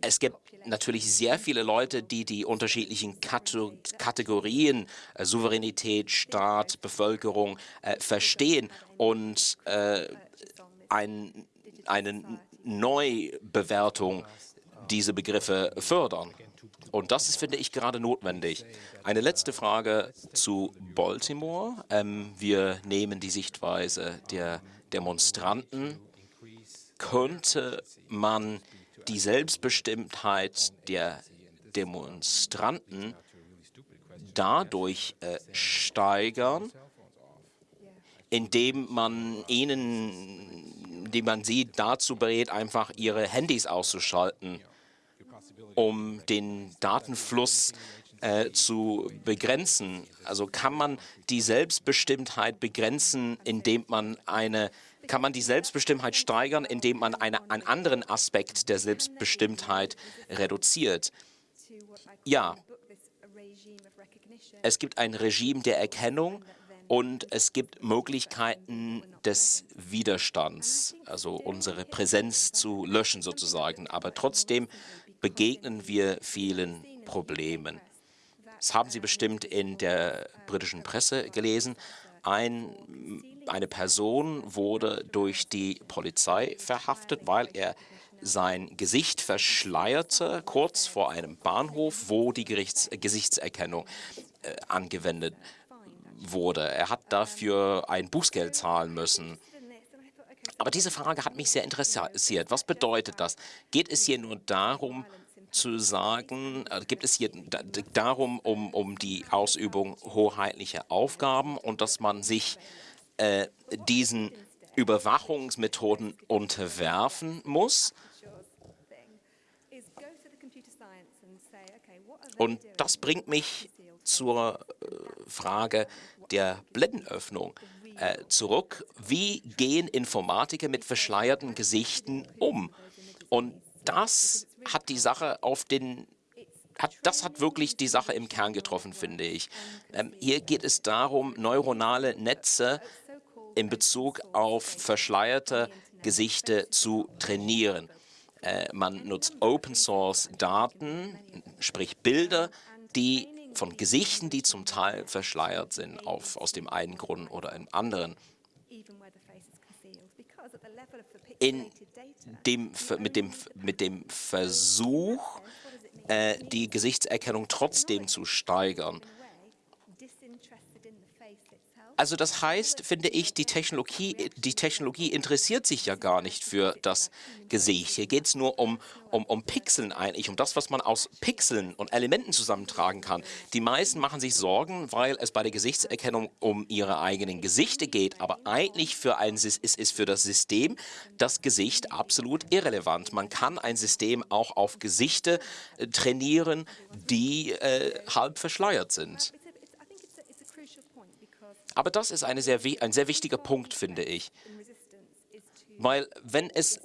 Es gibt natürlich sehr viele Leute, die die unterschiedlichen Kategorien äh, Souveränität, Staat, Bevölkerung äh, verstehen und äh, ein, eine Neubewertung dieser Begriffe fördern. Und das ist, finde ich, gerade notwendig. Eine letzte Frage zu Baltimore. Ähm, wir nehmen die Sichtweise der Demonstranten. Könnte man die Selbstbestimmtheit der Demonstranten dadurch äh, steigern, indem man ihnen, indem man sie dazu berät, einfach ihre Handys auszuschalten, um den Datenfluss äh, zu begrenzen. Also kann man die Selbstbestimmtheit begrenzen, indem man eine kann man die Selbstbestimmtheit steigern, indem man eine, einen anderen Aspekt der Selbstbestimmtheit reduziert. Ja, es gibt ein Regime der Erkennung und es gibt Möglichkeiten des Widerstands, also unsere Präsenz zu löschen sozusagen. Aber trotzdem begegnen wir vielen Problemen. Das haben Sie bestimmt in der britischen Presse gelesen. Ein, eine Person wurde durch die Polizei verhaftet, weil er sein Gesicht verschleierte, kurz vor einem Bahnhof, wo die Gerichts Gesichtserkennung äh, angewendet wurde. Er hat dafür ein Bußgeld zahlen müssen. Aber diese Frage hat mich sehr interessiert. Was bedeutet das? Geht es hier nur darum, zu sagen, äh, gibt es hier darum, um, um die Ausübung hoheitlicher Aufgaben und dass man sich äh, diesen Überwachungsmethoden unterwerfen muss. Und das bringt mich zur äh, Frage der Blendenöffnung äh, zurück. Wie gehen Informatiker mit verschleierten Gesichten um? Und das hat die Sache auf den hat, das hat wirklich die Sache im Kern getroffen, finde ich. Ähm, hier geht es darum, neuronale Netze in Bezug auf verschleierte Gesichter zu trainieren. Äh, man nutzt Open-Source-Daten, sprich Bilder, die von Gesichten, die zum Teil verschleiert sind, auf, aus dem einen Grund oder einem anderen in dem, mit, dem, mit dem Versuch, äh, die Gesichtserkennung trotzdem zu steigern. Also das heißt, finde ich, die Technologie, die Technologie interessiert sich ja gar nicht für das Gesicht. Hier geht es nur um, um, um Pixeln eigentlich, um das, was man aus Pixeln und Elementen zusammentragen kann. Die meisten machen sich Sorgen, weil es bei der Gesichtserkennung um ihre eigenen Gesichter geht, aber eigentlich für ein, ist, ist für das System das Gesicht absolut irrelevant. Man kann ein System auch auf Gesichter äh, trainieren, die äh, halb verschleiert sind. Aber das ist sehr, ein sehr wichtiger Punkt, finde ich. Weil wenn, es,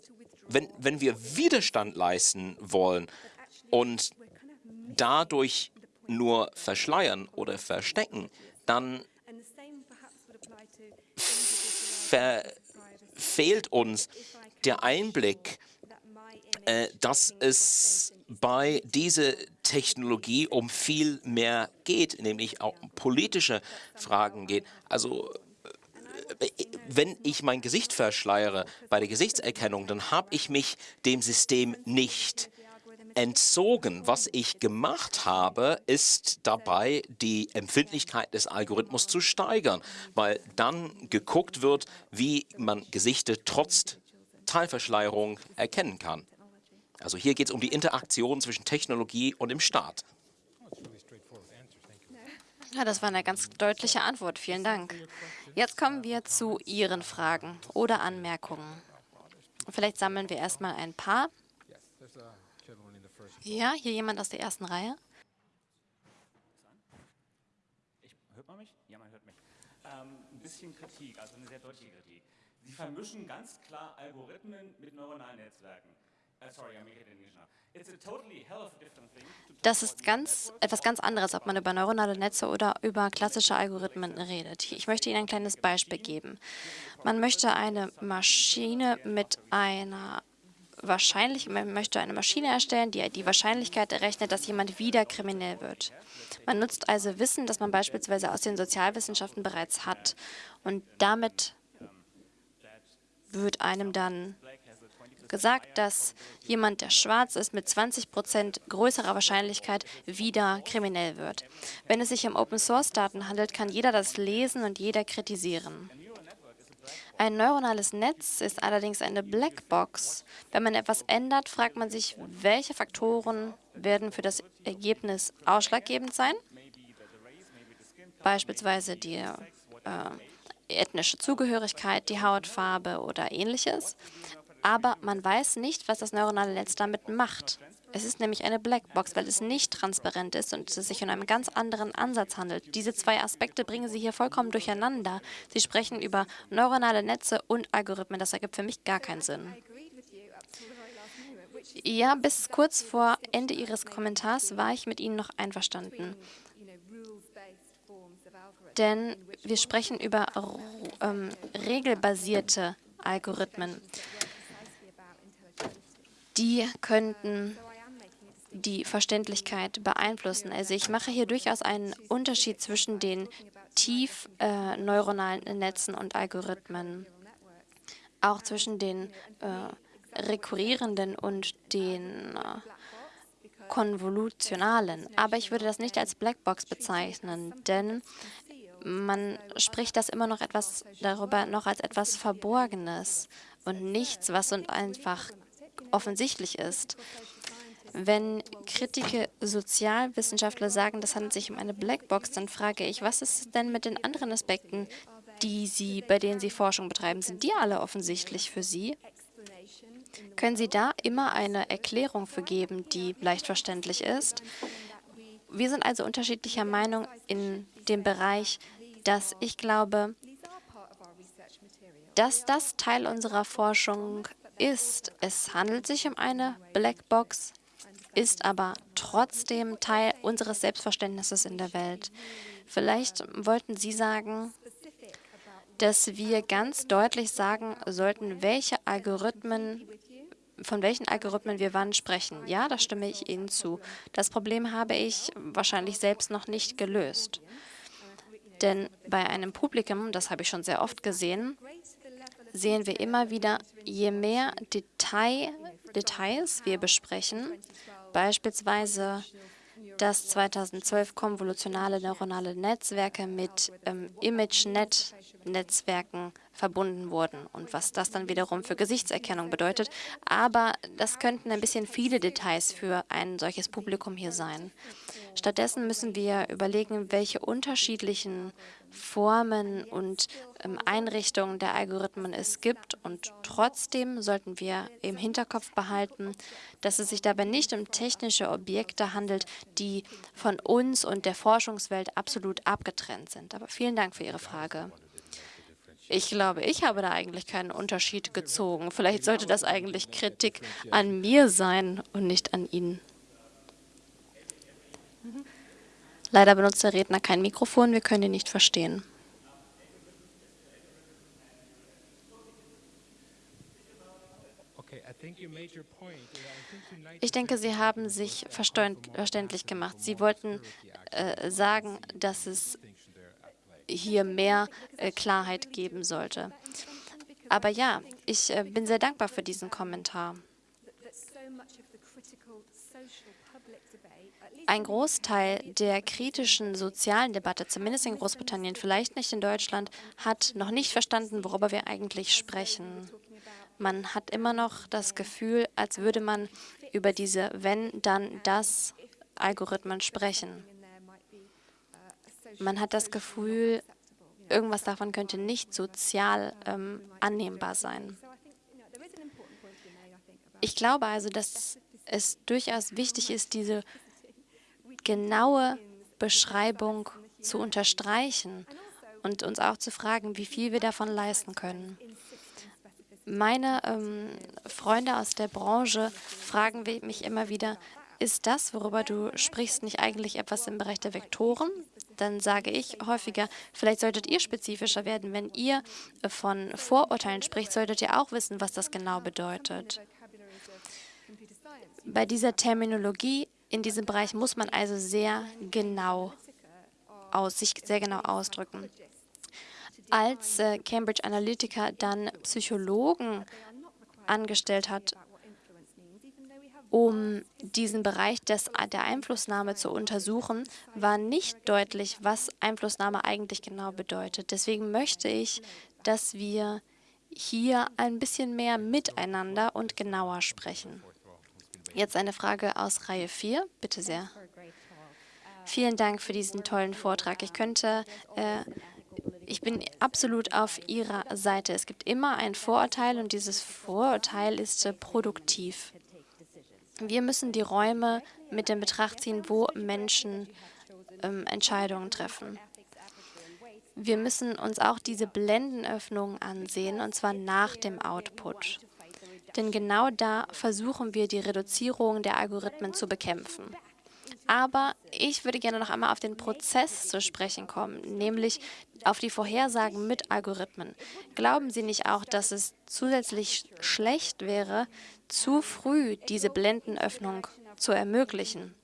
wenn, wenn wir Widerstand leisten wollen und dadurch nur verschleiern oder verstecken, dann fehlt uns der Einblick, äh, dass es bei dieser Technologie um viel mehr geht, nämlich auch um politische Fragen geht. Also äh, wenn ich mein Gesicht verschleiere bei der Gesichtserkennung, dann habe ich mich dem System nicht entzogen. Was ich gemacht habe, ist dabei, die Empfindlichkeit des Algorithmus zu steigern, weil dann geguckt wird, wie man Gesichter trotz Teilverschleierung erkennen kann. Also hier geht es um die Interaktion zwischen Technologie und dem Staat. Ja, das war eine ganz deutliche Antwort. Vielen Dank. Jetzt kommen wir zu Ihren Fragen oder Anmerkungen. Vielleicht sammeln wir erstmal ein paar. Ja, hier jemand aus der ersten Reihe. Ich, hört man mich? Ja, man hört mich. Ähm, ein bisschen Kritik, also eine sehr deutliche Kritik. Sie vermischen ganz klar Algorithmen mit neuronalen Netzwerken. Thing. Das ist ganz, etwas ganz anderes, ob man über neuronale Netze oder über klassische Algorithmen redet. Ich möchte Ihnen ein kleines Beispiel geben. Man möchte eine Maschine mit einer wahrscheinlich, man möchte eine Maschine erstellen, die die Wahrscheinlichkeit errechnet, dass jemand wieder kriminell wird. Man nutzt also Wissen, das man beispielsweise aus den Sozialwissenschaften bereits hat. Und damit wird einem dann gesagt, dass jemand, der schwarz ist, mit 20 Prozent größerer Wahrscheinlichkeit wieder kriminell wird. Wenn es sich um Open-Source-Daten handelt, kann jeder das lesen und jeder kritisieren. Ein neuronales Netz ist allerdings eine Blackbox. Wenn man etwas ändert, fragt man sich, welche Faktoren werden für das Ergebnis ausschlaggebend sein? Beispielsweise die äh, ethnische Zugehörigkeit, die Hautfarbe oder ähnliches. Aber man weiß nicht, was das neuronale Netz damit macht. Es ist nämlich eine Blackbox, weil es nicht transparent ist und es sich um einen ganz anderen Ansatz handelt. Diese zwei Aspekte bringen Sie hier vollkommen durcheinander. Sie sprechen über neuronale Netze und Algorithmen. Das ergibt für mich gar keinen Sinn. Ja, bis kurz vor Ende Ihres Kommentars war ich mit Ihnen noch einverstanden. Denn wir sprechen über ähm, regelbasierte Algorithmen. Die könnten die Verständlichkeit beeinflussen. Also ich mache hier durchaus einen Unterschied zwischen den tief äh, neuronalen Netzen und Algorithmen, auch zwischen den äh, rekurrierenden und den äh, konvolutionalen. Aber ich würde das nicht als Blackbox bezeichnen, denn man spricht das immer noch etwas darüber noch als etwas Verborgenes und nichts, was uns einfach offensichtlich ist. Wenn Kritiker Sozialwissenschaftler sagen, das handelt sich um eine Blackbox, dann frage ich, was ist denn mit den anderen Aspekten, die Sie, bei denen Sie Forschung betreiben? Sind die alle offensichtlich für Sie? Können Sie da immer eine Erklärung für geben, die leicht verständlich ist? Wir sind also unterschiedlicher Meinung in dem Bereich, dass ich glaube, dass das Teil unserer Forschung ist. Es handelt sich um eine Blackbox, ist aber trotzdem Teil unseres Selbstverständnisses in der Welt. Vielleicht wollten Sie sagen, dass wir ganz deutlich sagen sollten, welche Algorithmen, von welchen Algorithmen wir wann sprechen. Ja, da stimme ich Ihnen zu. Das Problem habe ich wahrscheinlich selbst noch nicht gelöst. Denn bei einem Publikum, das habe ich schon sehr oft gesehen, sehen wir immer wieder, je mehr Detail, Details wir besprechen, Beispielsweise dass 2012 konvolutionale neuronale Netzwerke mit ähm, ImageNet-Netzwerken verbunden wurden und was das dann wiederum für Gesichtserkennung bedeutet. Aber das könnten ein bisschen viele Details für ein solches Publikum hier sein. Stattdessen müssen wir überlegen, welche unterschiedlichen Formen und ähm, Einrichtungen der Algorithmen es gibt. Und trotzdem sollten wir im Hinterkopf behalten, dass es sich dabei nicht um technische Objekte handelt, die von uns und der Forschungswelt absolut abgetrennt sind. Aber vielen Dank für Ihre Frage. Ich glaube, ich habe da eigentlich keinen Unterschied gezogen. Vielleicht sollte das eigentlich Kritik an mir sein und nicht an Ihnen. Leider benutzt der Redner kein Mikrofon, wir können ihn nicht verstehen. Ich denke, Sie haben sich verständlich gemacht. Sie wollten äh, sagen, dass es hier mehr äh, Klarheit geben sollte. Aber ja, ich äh, bin sehr dankbar für diesen Kommentar. ein Großteil der kritischen sozialen Debatte, zumindest in Großbritannien, vielleicht nicht in Deutschland, hat noch nicht verstanden, worüber wir eigentlich sprechen. Man hat immer noch das Gefühl, als würde man über diese Wenn, dann, das Algorithmen sprechen. Man hat das Gefühl, irgendwas davon könnte nicht sozial ähm, annehmbar sein. Ich glaube also, dass es durchaus wichtig ist, diese genaue Beschreibung zu unterstreichen und uns auch zu fragen, wie viel wir davon leisten können. Meine ähm, Freunde aus der Branche fragen mich immer wieder, ist das, worüber du sprichst, nicht eigentlich etwas im Bereich der Vektoren? Dann sage ich häufiger, vielleicht solltet ihr spezifischer werden. Wenn ihr von Vorurteilen spricht, solltet ihr auch wissen, was das genau bedeutet. Bei dieser Terminologie in diesem Bereich muss man also sehr genau aus, sich sehr genau ausdrücken. Als äh, Cambridge Analytica dann Psychologen angestellt hat, um diesen Bereich des, der Einflussnahme zu untersuchen, war nicht deutlich, was Einflussnahme eigentlich genau bedeutet. Deswegen möchte ich, dass wir hier ein bisschen mehr miteinander und genauer sprechen. Jetzt eine Frage aus Reihe 4. Bitte sehr. Vielen Dank für diesen tollen Vortrag. Ich könnte, äh, ich bin absolut auf Ihrer Seite. Es gibt immer ein Vorurteil und dieses Vorurteil ist äh, produktiv. Wir müssen die Räume mit in Betracht ziehen, wo Menschen ähm, Entscheidungen treffen. Wir müssen uns auch diese Blendenöffnungen ansehen, und zwar nach dem Output. Denn genau da versuchen wir, die Reduzierung der Algorithmen zu bekämpfen. Aber ich würde gerne noch einmal auf den Prozess zu sprechen kommen, nämlich auf die Vorhersagen mit Algorithmen. Glauben Sie nicht auch, dass es zusätzlich schlecht wäre, zu früh diese Blendenöffnung zu ermöglichen?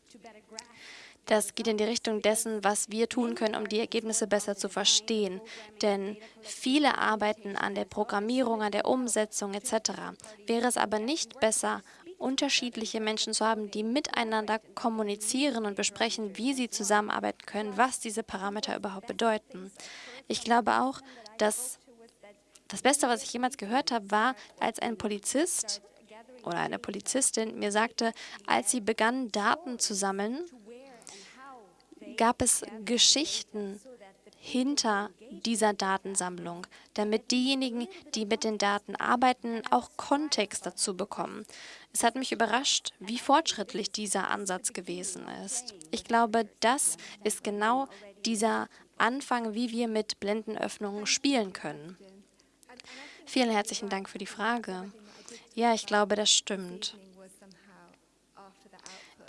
Das geht in die Richtung dessen, was wir tun können, um die Ergebnisse besser zu verstehen. Denn viele arbeiten an der Programmierung, an der Umsetzung etc. Wäre es aber nicht besser, unterschiedliche Menschen zu haben, die miteinander kommunizieren und besprechen, wie sie zusammenarbeiten können, was diese Parameter überhaupt bedeuten. Ich glaube auch, dass das Beste, was ich jemals gehört habe, war, als ein Polizist oder eine Polizistin mir sagte, als sie begannen, Daten zu sammeln, gab es Geschichten hinter dieser Datensammlung, damit diejenigen, die mit den Daten arbeiten, auch Kontext dazu bekommen. Es hat mich überrascht, wie fortschrittlich dieser Ansatz gewesen ist. Ich glaube, das ist genau dieser Anfang, wie wir mit Blendenöffnungen spielen können. Vielen herzlichen Dank für die Frage. Ja, ich glaube, das stimmt.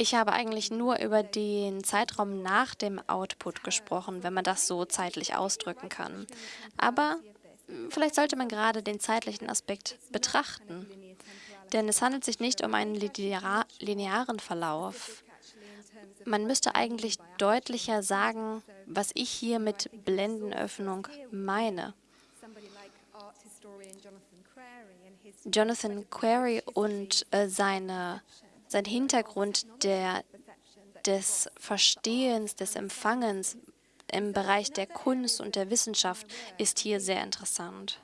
Ich habe eigentlich nur über den Zeitraum nach dem Output gesprochen, wenn man das so zeitlich ausdrücken kann. Aber hm, vielleicht sollte man gerade den zeitlichen Aspekt betrachten. Denn es handelt sich nicht um einen linearen Verlauf. Man müsste eigentlich deutlicher sagen, was ich hier mit Blendenöffnung meine. Jonathan Query und äh, seine sein Hintergrund der, des Verstehens, des Empfangens im Bereich der Kunst und der Wissenschaft ist hier sehr interessant.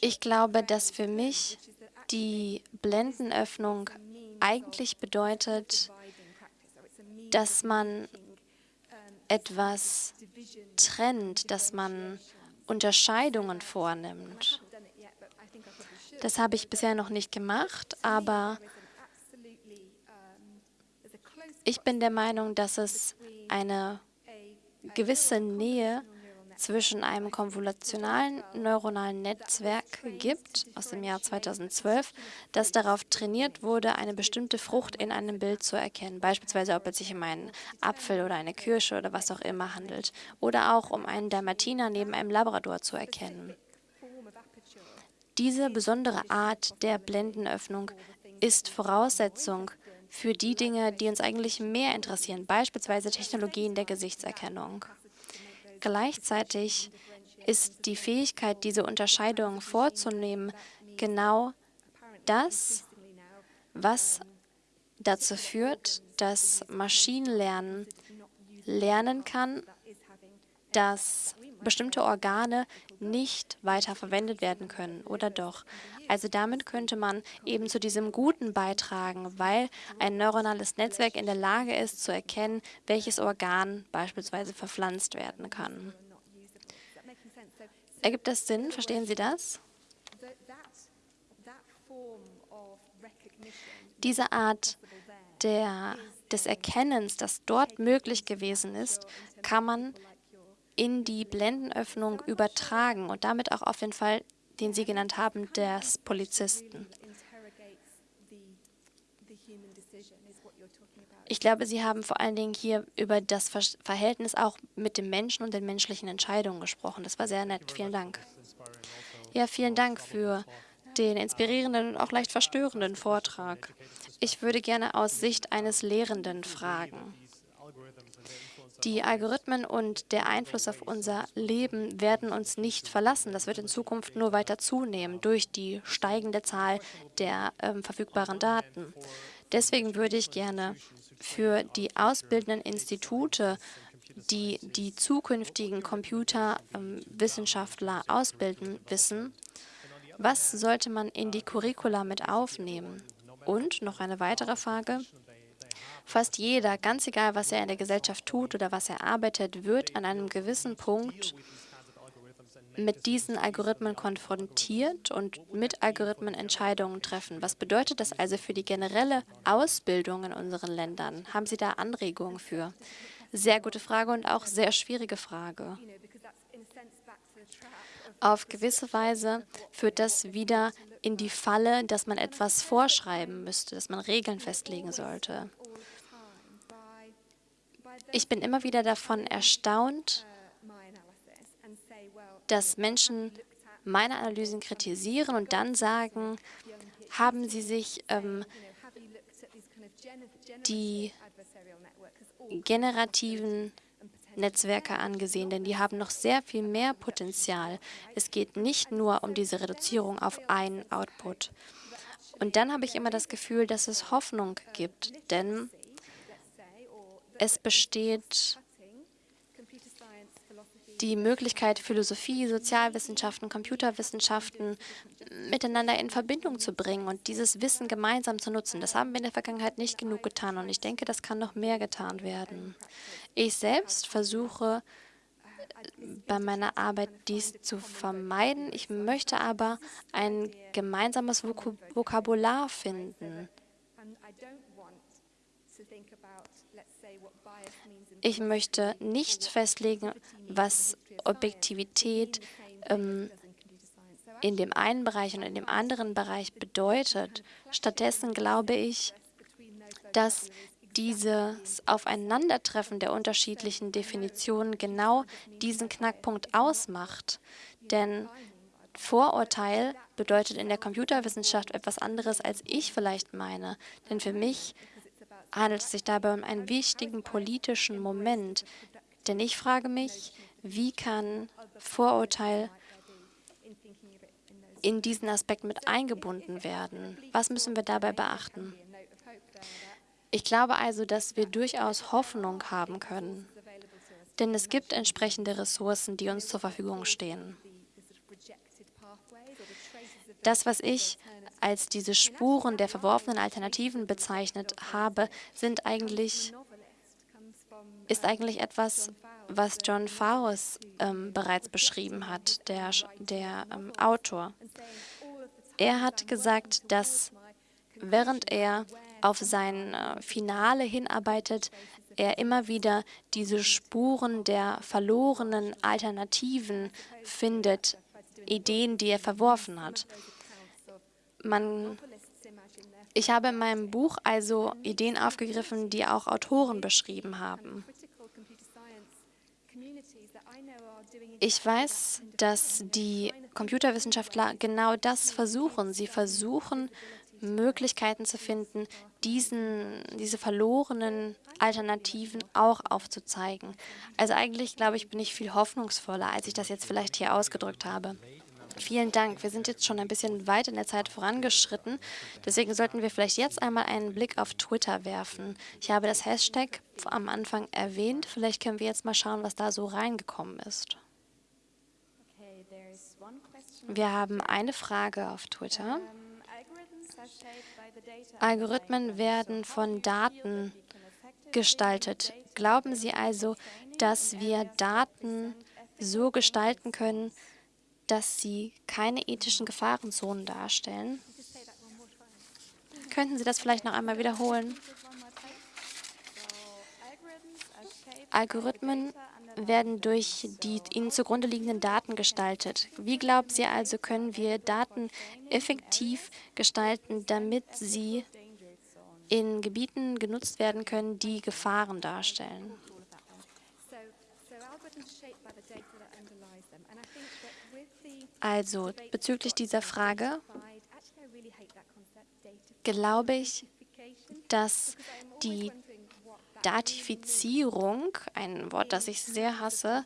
Ich glaube, dass für mich die Blendenöffnung eigentlich bedeutet, dass man etwas trennt, dass man Unterscheidungen vornimmt. Das habe ich bisher noch nicht gemacht, aber ich bin der Meinung, dass es eine gewisse Nähe zwischen einem konvolutionalen neuronalen Netzwerk gibt, aus dem Jahr 2012, das darauf trainiert wurde, eine bestimmte Frucht in einem Bild zu erkennen, beispielsweise ob es sich um einen Apfel oder eine Kirsche oder was auch immer handelt, oder auch um einen Dalmatiner neben einem Labrador zu erkennen. Diese besondere Art der Blendenöffnung ist Voraussetzung für die Dinge, die uns eigentlich mehr interessieren, beispielsweise Technologien der Gesichtserkennung. Gleichzeitig ist die Fähigkeit, diese Unterscheidung vorzunehmen, genau das, was dazu führt, dass Maschinenlernen lernen kann, dass bestimmte Organe nicht weiter verwendet werden können, oder doch? Also damit könnte man eben zu diesem Guten beitragen, weil ein neuronales Netzwerk in der Lage ist, zu erkennen, welches Organ beispielsweise verpflanzt werden kann. Ergibt das Sinn? Verstehen Sie das? Diese Art der, des Erkennens, das dort möglich gewesen ist, kann man in die Blendenöffnung übertragen und damit auch auf den Fall, den Sie genannt haben, des Polizisten. Ich glaube, Sie haben vor allen Dingen hier über das Verhältnis auch mit dem Menschen und den menschlichen Entscheidungen gesprochen. Das war sehr nett. Vielen Dank. Ja, vielen Dank für den inspirierenden und auch leicht verstörenden Vortrag. Ich würde gerne aus Sicht eines Lehrenden fragen. Die Algorithmen und der Einfluss auf unser Leben werden uns nicht verlassen. Das wird in Zukunft nur weiter zunehmen durch die steigende Zahl der ähm, verfügbaren Daten. Deswegen würde ich gerne für die ausbildenden Institute, die die zukünftigen Computerwissenschaftler ähm, ausbilden, wissen, was sollte man in die Curricula mit aufnehmen? Und noch eine weitere Frage. Fast jeder, ganz egal, was er in der Gesellschaft tut oder was er arbeitet, wird an einem gewissen Punkt mit diesen Algorithmen konfrontiert und mit Algorithmen Entscheidungen treffen. Was bedeutet das also für die generelle Ausbildung in unseren Ländern? Haben Sie da Anregungen für? Sehr gute Frage und auch sehr schwierige Frage. Auf gewisse Weise führt das wieder in die Falle, dass man etwas vorschreiben müsste, dass man Regeln festlegen sollte. Ich bin immer wieder davon erstaunt, dass Menschen meine Analysen kritisieren und dann sagen, haben sie sich ähm, die generativen Netzwerke angesehen, denn die haben noch sehr viel mehr Potenzial. Es geht nicht nur um diese Reduzierung auf einen Output. Und dann habe ich immer das Gefühl, dass es Hoffnung gibt, denn es besteht die Möglichkeit, Philosophie, Sozialwissenschaften, Computerwissenschaften miteinander in Verbindung zu bringen und dieses Wissen gemeinsam zu nutzen. Das haben wir in der Vergangenheit nicht genug getan und ich denke, das kann noch mehr getan werden. Ich selbst versuche bei meiner Arbeit dies zu vermeiden. Ich möchte aber ein gemeinsames Vokabular finden. Ich möchte nicht festlegen, was Objektivität ähm, in dem einen Bereich und in dem anderen Bereich bedeutet. Stattdessen glaube ich, dass dieses Aufeinandertreffen der unterschiedlichen Definitionen genau diesen Knackpunkt ausmacht. Denn Vorurteil bedeutet in der Computerwissenschaft etwas anderes, als ich vielleicht meine. Denn für mich handelt es sich dabei um einen wichtigen politischen Moment. Denn ich frage mich, wie kann Vorurteil in diesen Aspekt mit eingebunden werden? Was müssen wir dabei beachten? Ich glaube also, dass wir durchaus Hoffnung haben können, denn es gibt entsprechende Ressourcen, die uns zur Verfügung stehen. Das, was ich als diese Spuren der verworfenen Alternativen bezeichnet habe, sind eigentlich, ist eigentlich etwas, was John Fowles ähm, bereits beschrieben hat, der, der ähm, Autor. Er hat gesagt, dass während er auf sein äh, Finale hinarbeitet, er immer wieder diese Spuren der verlorenen Alternativen findet, Ideen, die er verworfen hat man, ich habe in meinem Buch also Ideen aufgegriffen, die auch Autoren beschrieben haben. Ich weiß, dass die Computerwissenschaftler genau das versuchen. Sie versuchen, Möglichkeiten zu finden, diesen, diese verlorenen Alternativen auch aufzuzeigen. Also eigentlich, glaube ich, bin ich viel hoffnungsvoller, als ich das jetzt vielleicht hier ausgedrückt habe. Vielen Dank. Wir sind jetzt schon ein bisschen weit in der Zeit vorangeschritten. Deswegen sollten wir vielleicht jetzt einmal einen Blick auf Twitter werfen. Ich habe das Hashtag am Anfang erwähnt. Vielleicht können wir jetzt mal schauen, was da so reingekommen ist. Wir haben eine Frage auf Twitter. Algorithmen werden von Daten gestaltet. Glauben Sie also, dass wir Daten so gestalten können, dass sie keine ethischen Gefahrenzonen darstellen? Könnten Sie das vielleicht noch einmal wiederholen? Algorithmen werden durch die ihnen zugrunde liegenden Daten gestaltet. Wie glauben Sie also, können wir Daten effektiv gestalten, damit sie in Gebieten genutzt werden können, die Gefahren darstellen? Also bezüglich dieser Frage glaube ich, dass die Datifizierung, ein Wort, das ich sehr hasse,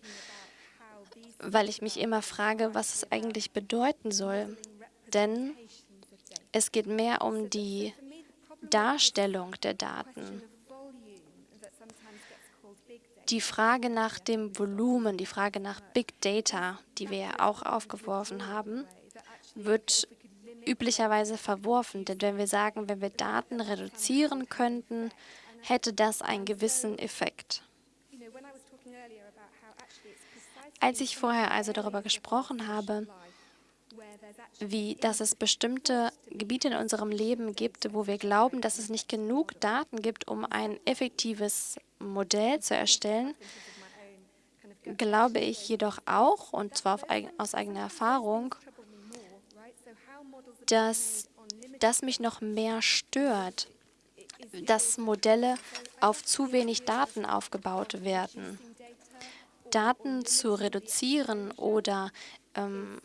weil ich mich immer frage, was es eigentlich bedeuten soll. Denn es geht mehr um die Darstellung der Daten. Die Frage nach dem Volumen, die Frage nach Big Data, die wir ja auch aufgeworfen haben, wird üblicherweise verworfen. Denn wenn wir sagen, wenn wir Daten reduzieren könnten, hätte das einen gewissen Effekt. Als ich vorher also darüber gesprochen habe, wie dass es bestimmte Gebiete in unserem Leben gibt, wo wir glauben, dass es nicht genug Daten gibt, um ein effektives Modell zu erstellen, glaube ich jedoch auch, und zwar aus eigener Erfahrung, dass das mich noch mehr stört, dass Modelle auf zu wenig Daten aufgebaut werden. Daten zu reduzieren oder ähm,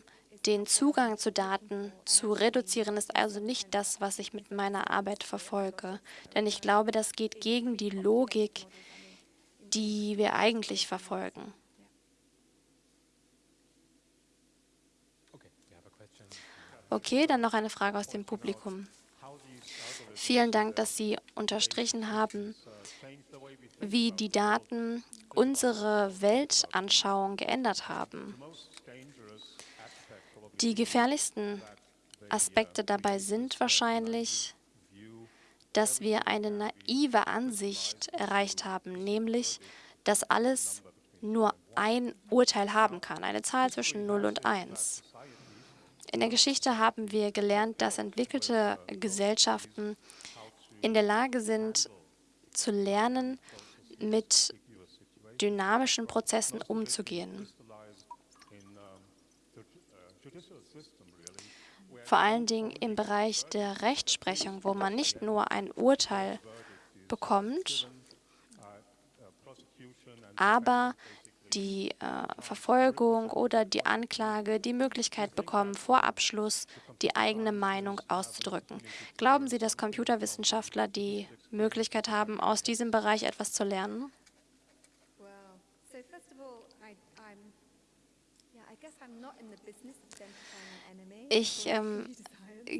den Zugang zu Daten zu reduzieren, ist also nicht das, was ich mit meiner Arbeit verfolge. Denn ich glaube, das geht gegen die Logik, die wir eigentlich verfolgen. Okay, dann noch eine Frage aus dem Publikum. Vielen Dank, dass Sie unterstrichen haben, wie die Daten unsere Weltanschauung geändert haben. Die gefährlichsten Aspekte dabei sind wahrscheinlich, dass wir eine naive Ansicht erreicht haben, nämlich, dass alles nur ein Urteil haben kann, eine Zahl zwischen 0 und 1. In der Geschichte haben wir gelernt, dass entwickelte Gesellschaften in der Lage sind, zu lernen, mit dynamischen Prozessen umzugehen. Vor allen Dingen im Bereich der Rechtsprechung, wo man nicht nur ein Urteil bekommt, aber die äh, Verfolgung oder die Anklage die Möglichkeit bekommen, vor Abschluss die eigene Meinung auszudrücken. Glauben Sie, dass Computerwissenschaftler die Möglichkeit haben, aus diesem Bereich etwas zu lernen? Ich ähm,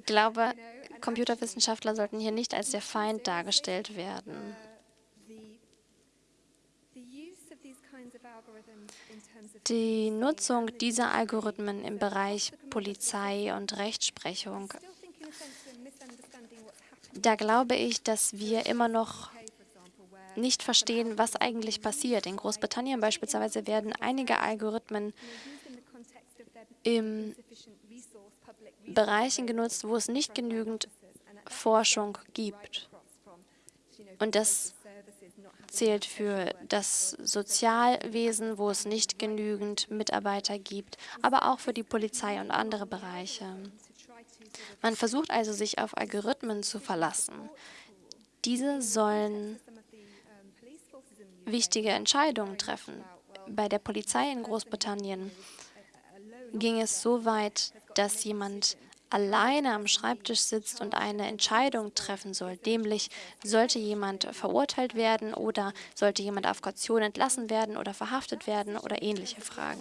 glaube, Computerwissenschaftler sollten hier nicht als der Feind dargestellt werden. Die Nutzung dieser Algorithmen im Bereich Polizei und Rechtsprechung, da glaube ich, dass wir immer noch nicht verstehen, was eigentlich passiert. In Großbritannien beispielsweise werden einige Algorithmen in Bereichen genutzt, wo es nicht genügend Forschung gibt. Und das zählt für das Sozialwesen, wo es nicht genügend Mitarbeiter gibt, aber auch für die Polizei und andere Bereiche. Man versucht also, sich auf Algorithmen zu verlassen. Diese sollen wichtige Entscheidungen treffen. Bei der Polizei in Großbritannien ging es so weit, dass jemand alleine am Schreibtisch sitzt und eine Entscheidung treffen soll. Nämlich, sollte jemand verurteilt werden oder sollte jemand auf Kaution entlassen werden oder verhaftet werden oder ähnliche Fragen.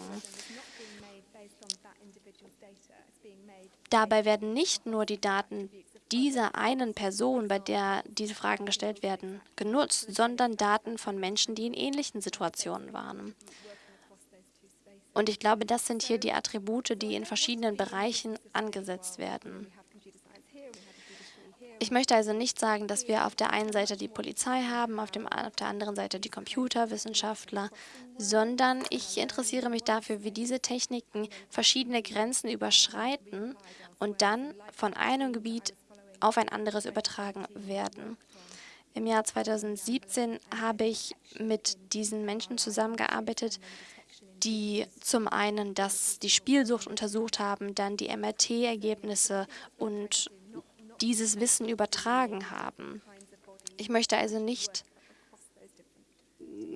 dabei werden nicht nur die Daten dieser einen Person, bei der diese Fragen gestellt werden, genutzt, sondern Daten von Menschen, die in ähnlichen Situationen waren. Und ich glaube, das sind hier die Attribute, die in verschiedenen Bereichen angesetzt werden. Ich möchte also nicht sagen, dass wir auf der einen Seite die Polizei haben, auf, dem, auf der anderen Seite die Computerwissenschaftler, sondern ich interessiere mich dafür, wie diese Techniken verschiedene Grenzen überschreiten und dann von einem Gebiet auf ein anderes übertragen werden. Im Jahr 2017 habe ich mit diesen Menschen zusammengearbeitet, die zum einen das, die Spielsucht untersucht haben, dann die MRT-Ergebnisse und dieses Wissen übertragen haben. Ich möchte also nicht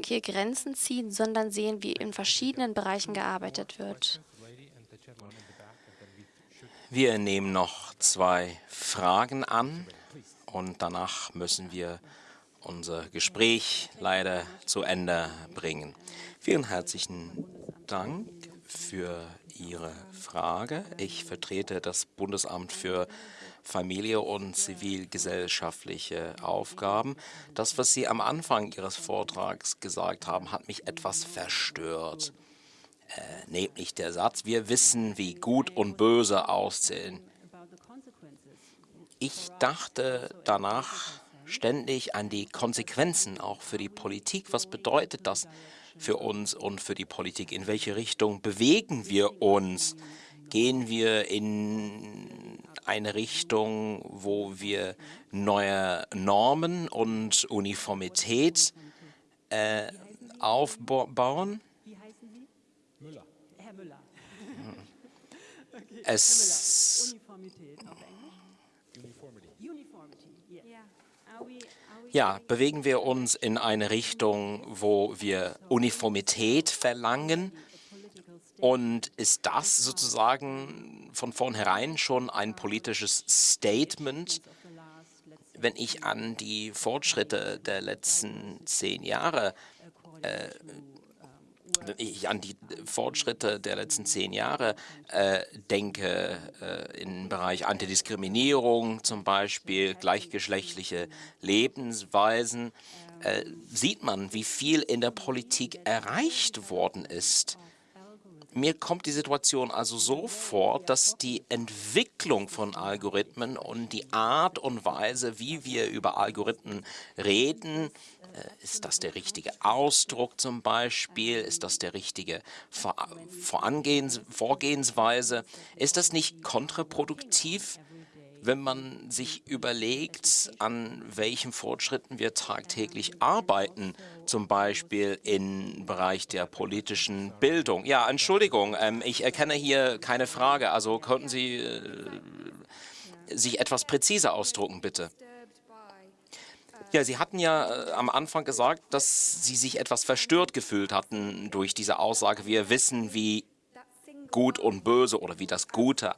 hier Grenzen ziehen, sondern sehen, wie in verschiedenen Bereichen gearbeitet wird. Wir nehmen noch zwei Fragen an und danach müssen wir unser Gespräch leider zu Ende bringen. Vielen herzlichen Dank für Ihre Frage. Ich vertrete das Bundesamt für Familie und zivilgesellschaftliche Aufgaben. Das, was Sie am Anfang Ihres Vortrags gesagt haben, hat mich etwas verstört. Äh, nämlich der Satz, wir wissen, wie gut und böse aussehen. Ich dachte danach ständig an die Konsequenzen auch für die Politik. Was bedeutet das für uns und für die Politik? In welche Richtung bewegen wir uns? Gehen wir in eine Richtung, wo wir neue Normen und Uniformität äh, aufbauen. Es ja, bewegen wir uns in eine Richtung, wo wir Uniformität verlangen. Und ist das sozusagen von vornherein schon ein politisches Statement, wenn ich an die Fortschritte der letzten zehn Jahre äh, wenn ich an die Fortschritte der letzten zehn Jahre äh, denke, äh, im Bereich Antidiskriminierung zum Beispiel, gleichgeschlechtliche Lebensweisen, äh, sieht man, wie viel in der Politik erreicht worden ist. Mir kommt die Situation also so vor, dass die Entwicklung von Algorithmen und die Art und Weise, wie wir über Algorithmen reden, ist das der richtige Ausdruck zum Beispiel? Ist das der richtige Vorgehensweise? Ist das nicht kontraproduktiv? wenn man sich überlegt, an welchen Fortschritten wir tagtäglich arbeiten, zum Beispiel im Bereich der politischen Bildung. Ja, Entschuldigung, ähm, ich erkenne hier keine Frage. Also könnten Sie äh, sich etwas präziser ausdrucken, bitte? Ja, Sie hatten ja äh, am Anfang gesagt, dass Sie sich etwas verstört gefühlt hatten durch diese Aussage, wir wissen, wie gut und böse oder wie das Gute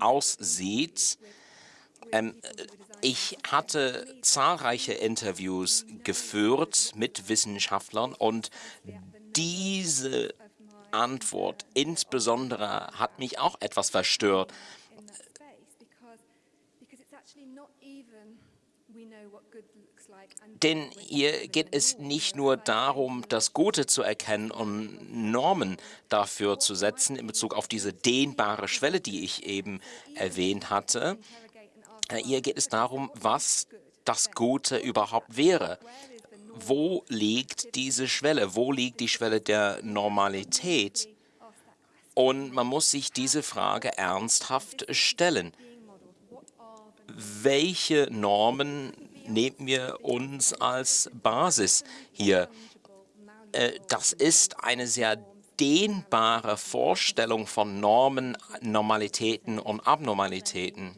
aussieht. Ähm, ich hatte zahlreiche Interviews geführt mit Wissenschaftlern und diese Antwort insbesondere hat mich auch etwas verstört. Denn hier geht es nicht nur darum, das Gute zu erkennen und Normen dafür zu setzen in Bezug auf diese dehnbare Schwelle, die ich eben erwähnt hatte. Hier geht es darum, was das Gute überhaupt wäre. Wo liegt diese Schwelle? Wo liegt die Schwelle der Normalität? Und man muss sich diese Frage ernsthaft stellen. Welche Normen nehmen wir uns als Basis hier. Äh, das ist eine sehr dehnbare Vorstellung von Normen, Normalitäten und Abnormalitäten.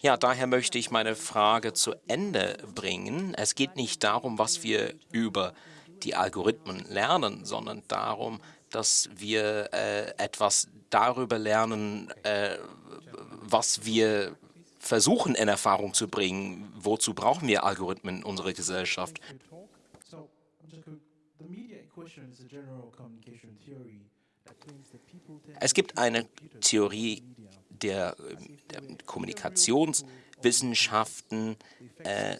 Ja, daher möchte ich meine Frage zu Ende bringen. Es geht nicht darum, was wir über die Algorithmen lernen, sondern darum, dass wir äh, etwas darüber lernen, äh, was wir versuchen in Erfahrung zu bringen, wozu brauchen wir Algorithmen in unserer Gesellschaft. Es gibt eine Theorie der, der Kommunikationswissenschaften, äh,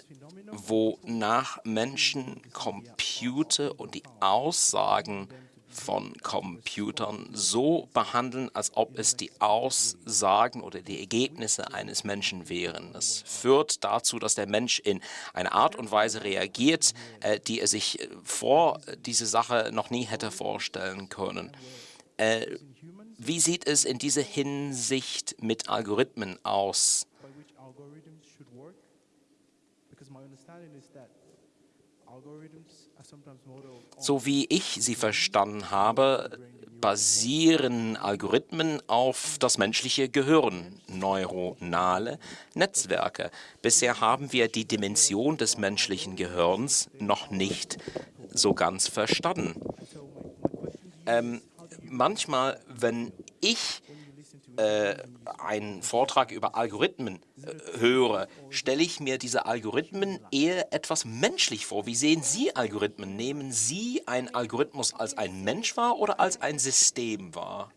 wonach Menschen Computer und die Aussagen von Computern so behandeln, als ob es die Aussagen oder die Ergebnisse eines Menschen wären. Das führt dazu, dass der Mensch in einer Art und Weise reagiert, äh, die er sich äh, vor diese Sache noch nie hätte vorstellen können. Äh, wie sieht es in dieser Hinsicht mit Algorithmen aus? So wie ich sie verstanden habe, basieren Algorithmen auf das menschliche Gehirn, neuronale Netzwerke. Bisher haben wir die Dimension des menschlichen Gehirns noch nicht so ganz verstanden. Ähm, manchmal, wenn ich äh, einen Vortrag über Algorithmen äh, höre, stelle ich mir diese Algorithmen eher etwas menschlich vor. Wie sehen Sie Algorithmen? Nehmen Sie einen Algorithmus als ein Mensch wahr oder als ein System wahr?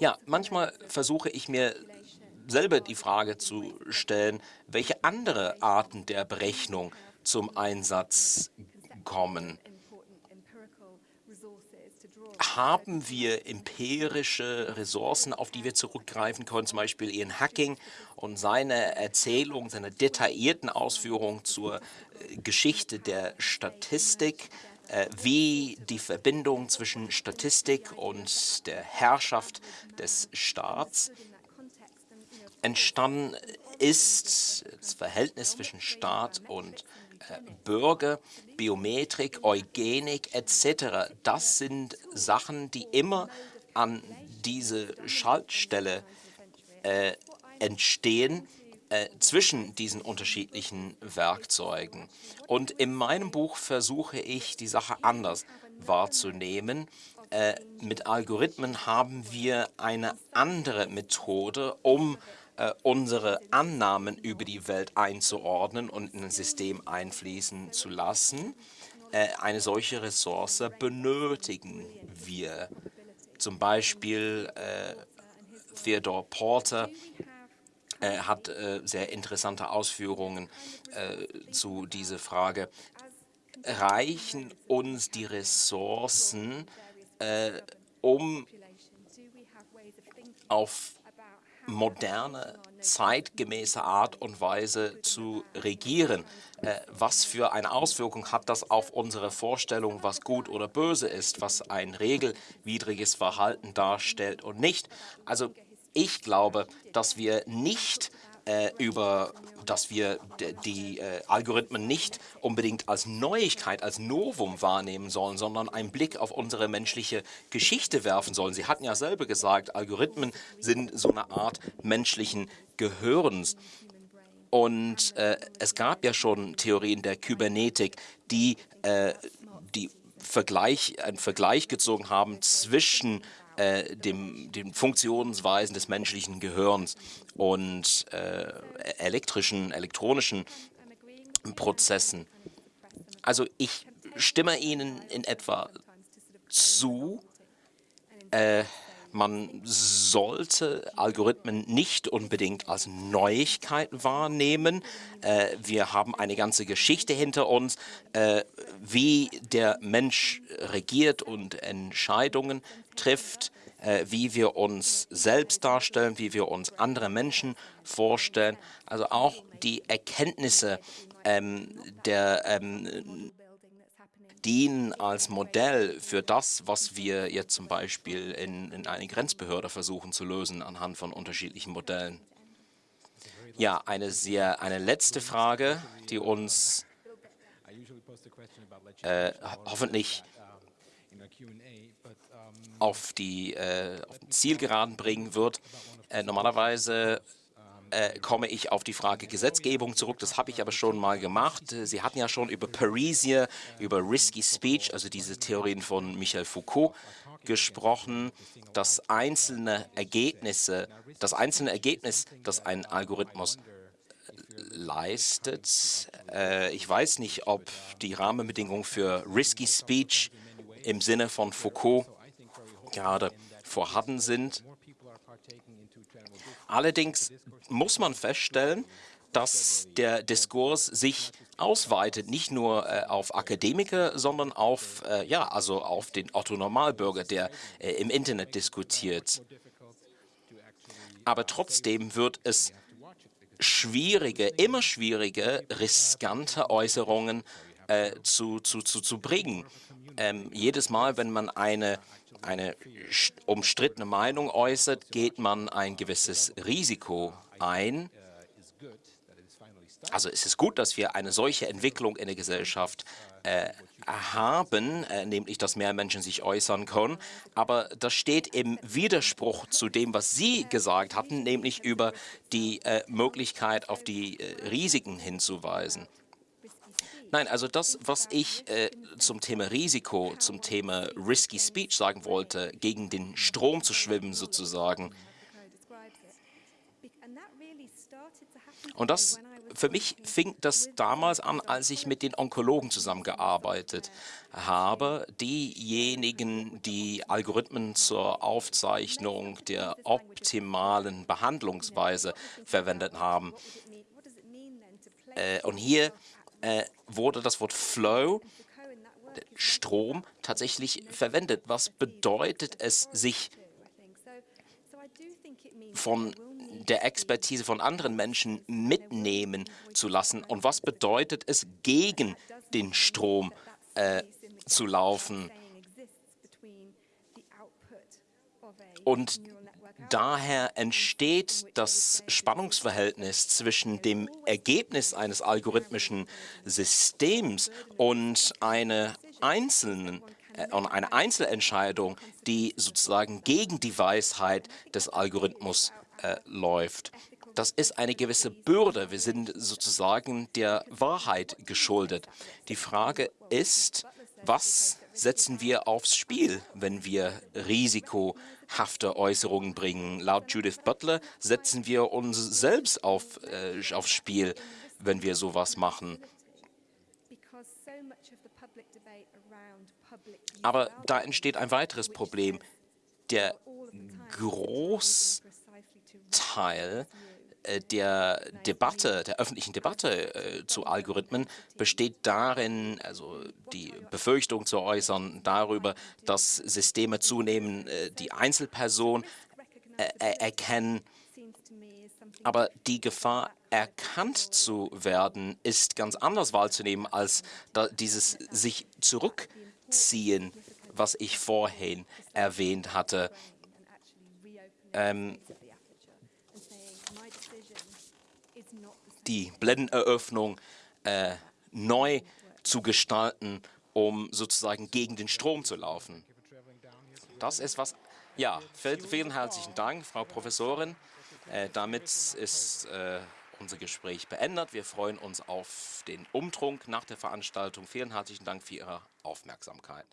Ja, manchmal versuche ich mir selber die Frage zu stellen, welche andere Arten der Berechnung zum Einsatz kommen haben wir empirische Ressourcen, auf die wir zurückgreifen können, zum Beispiel Ian Hacking und seine Erzählung, seine detaillierten Ausführungen zur äh, Geschichte der Statistik, äh, wie die Verbindung zwischen Statistik und der Herrschaft des Staats entstanden ist, das Verhältnis zwischen Staat und Bürger, Biometrik, Eugenik etc. Das sind Sachen, die immer an diese Schaltstelle äh, entstehen äh, zwischen diesen unterschiedlichen Werkzeugen. Und in meinem Buch versuche ich, die Sache anders wahrzunehmen. Äh, mit Algorithmen haben wir eine andere Methode, um äh, unsere Annahmen über die Welt einzuordnen und in ein System einfließen zu lassen. Äh, eine solche Ressource benötigen wir. Zum Beispiel äh, Theodore Porter äh, hat sehr interessante Ausführungen zu dieser Frage. Reichen uns die Ressourcen, um auf moderne, zeitgemäße Art und Weise zu regieren. Äh, was für eine Auswirkung hat das auf unsere Vorstellung, was gut oder böse ist, was ein regelwidriges Verhalten darstellt und nicht? Also ich glaube, dass wir nicht äh, über, dass wir die äh, Algorithmen nicht unbedingt als Neuigkeit, als Novum wahrnehmen sollen, sondern einen Blick auf unsere menschliche Geschichte werfen sollen. Sie hatten ja selber gesagt, Algorithmen sind so eine Art menschlichen Gehirns. Und äh, es gab ja schon Theorien der Kybernetik, die, äh, die Vergleich, einen Vergleich gezogen haben zwischen äh, dem, den Funktionsweisen des menschlichen Gehirns und äh, elektrischen, elektronischen Prozessen. Also ich stimme Ihnen in etwa zu. Äh, man sollte Algorithmen nicht unbedingt als Neuigkeit wahrnehmen. Äh, wir haben eine ganze Geschichte hinter uns, äh, wie der Mensch regiert und Entscheidungen trifft, äh, wie wir uns selbst darstellen, wie wir uns andere Menschen vorstellen. Also auch die Erkenntnisse ähm, der ähm, dienen als Modell für das, was wir jetzt zum Beispiel in, in einer Grenzbehörde versuchen zu lösen anhand von unterschiedlichen Modellen. Ja, eine sehr eine letzte Frage, die uns äh, hoffentlich auf die äh, auf Zielgeraden bringen wird. Äh, normalerweise äh, komme ich auf die Frage Gesetzgebung zurück. Das habe ich aber schon mal gemacht. Sie hatten ja schon über Parisia, über Risky Speech, also diese Theorien von Michel Foucault, gesprochen, dass einzelne Ergebnisse, das einzelne Ergebnis, das ein Algorithmus leistet. Äh, ich weiß nicht, ob die Rahmenbedingungen für Risky Speech im Sinne von Foucault gerade vorhanden sind. Allerdings muss man feststellen, dass der Diskurs sich ausweitet, nicht nur äh, auf Akademiker, sondern auf, äh, ja, also auf den Otto-Normalbürger, der äh, im Internet diskutiert. Aber trotzdem wird es schwierige, immer schwierige, riskante Äußerungen äh, zu, zu, zu, zu bringen. Ähm, jedes Mal, wenn man eine, eine umstrittene Meinung äußert, geht man ein gewisses Risiko ein. Also es ist gut, dass wir eine solche Entwicklung in der Gesellschaft äh, haben, äh, nämlich dass mehr Menschen sich äußern können. Aber das steht im Widerspruch zu dem, was Sie gesagt hatten, nämlich über die äh, Möglichkeit auf die äh, Risiken hinzuweisen. Nein, also das, was ich äh, zum Thema Risiko, zum Thema Risky Speech sagen wollte, gegen den Strom zu schwimmen sozusagen. Und das für mich fing das damals an, als ich mit den Onkologen zusammengearbeitet habe. Diejenigen, die Algorithmen zur Aufzeichnung der optimalen Behandlungsweise verwendet haben. Äh, und hier äh, wurde das Wort Flow, Strom, tatsächlich verwendet. Was bedeutet es, sich von der Expertise von anderen Menschen mitnehmen zu lassen und was bedeutet es, gegen den Strom äh, zu laufen. Und daher entsteht das Spannungsverhältnis zwischen dem Ergebnis eines algorithmischen Systems und eine einzelnen äh, eine Einzelentscheidung, die sozusagen gegen die Weisheit des Algorithmus äh, läuft. Das ist eine gewisse Bürde. Wir sind sozusagen der Wahrheit geschuldet. Die Frage ist, was setzen wir aufs Spiel, wenn wir risikohafte Äußerungen bringen? Laut Judith Butler setzen wir uns selbst auf, äh, aufs Spiel, wenn wir sowas machen. Aber da entsteht ein weiteres Problem. Der Groß Teil äh, der Debatte, der öffentlichen Debatte äh, zu Algorithmen besteht darin, also die Befürchtung zu äußern darüber, dass Systeme zunehmend äh, die Einzelperson äh, erkennen. Aber die Gefahr, erkannt zu werden, ist ganz anders wahrzunehmen als dieses sich zurückziehen, was ich vorhin erwähnt hatte. Ähm, die Blendeneröffnung äh, neu zu gestalten, um sozusagen gegen den Strom zu laufen. Das ist was. Ja, vielen herzlichen Dank, Frau Professorin. Äh, damit ist äh, unser Gespräch beendet. Wir freuen uns auf den Umtrunk nach der Veranstaltung. Vielen herzlichen Dank für Ihre Aufmerksamkeit.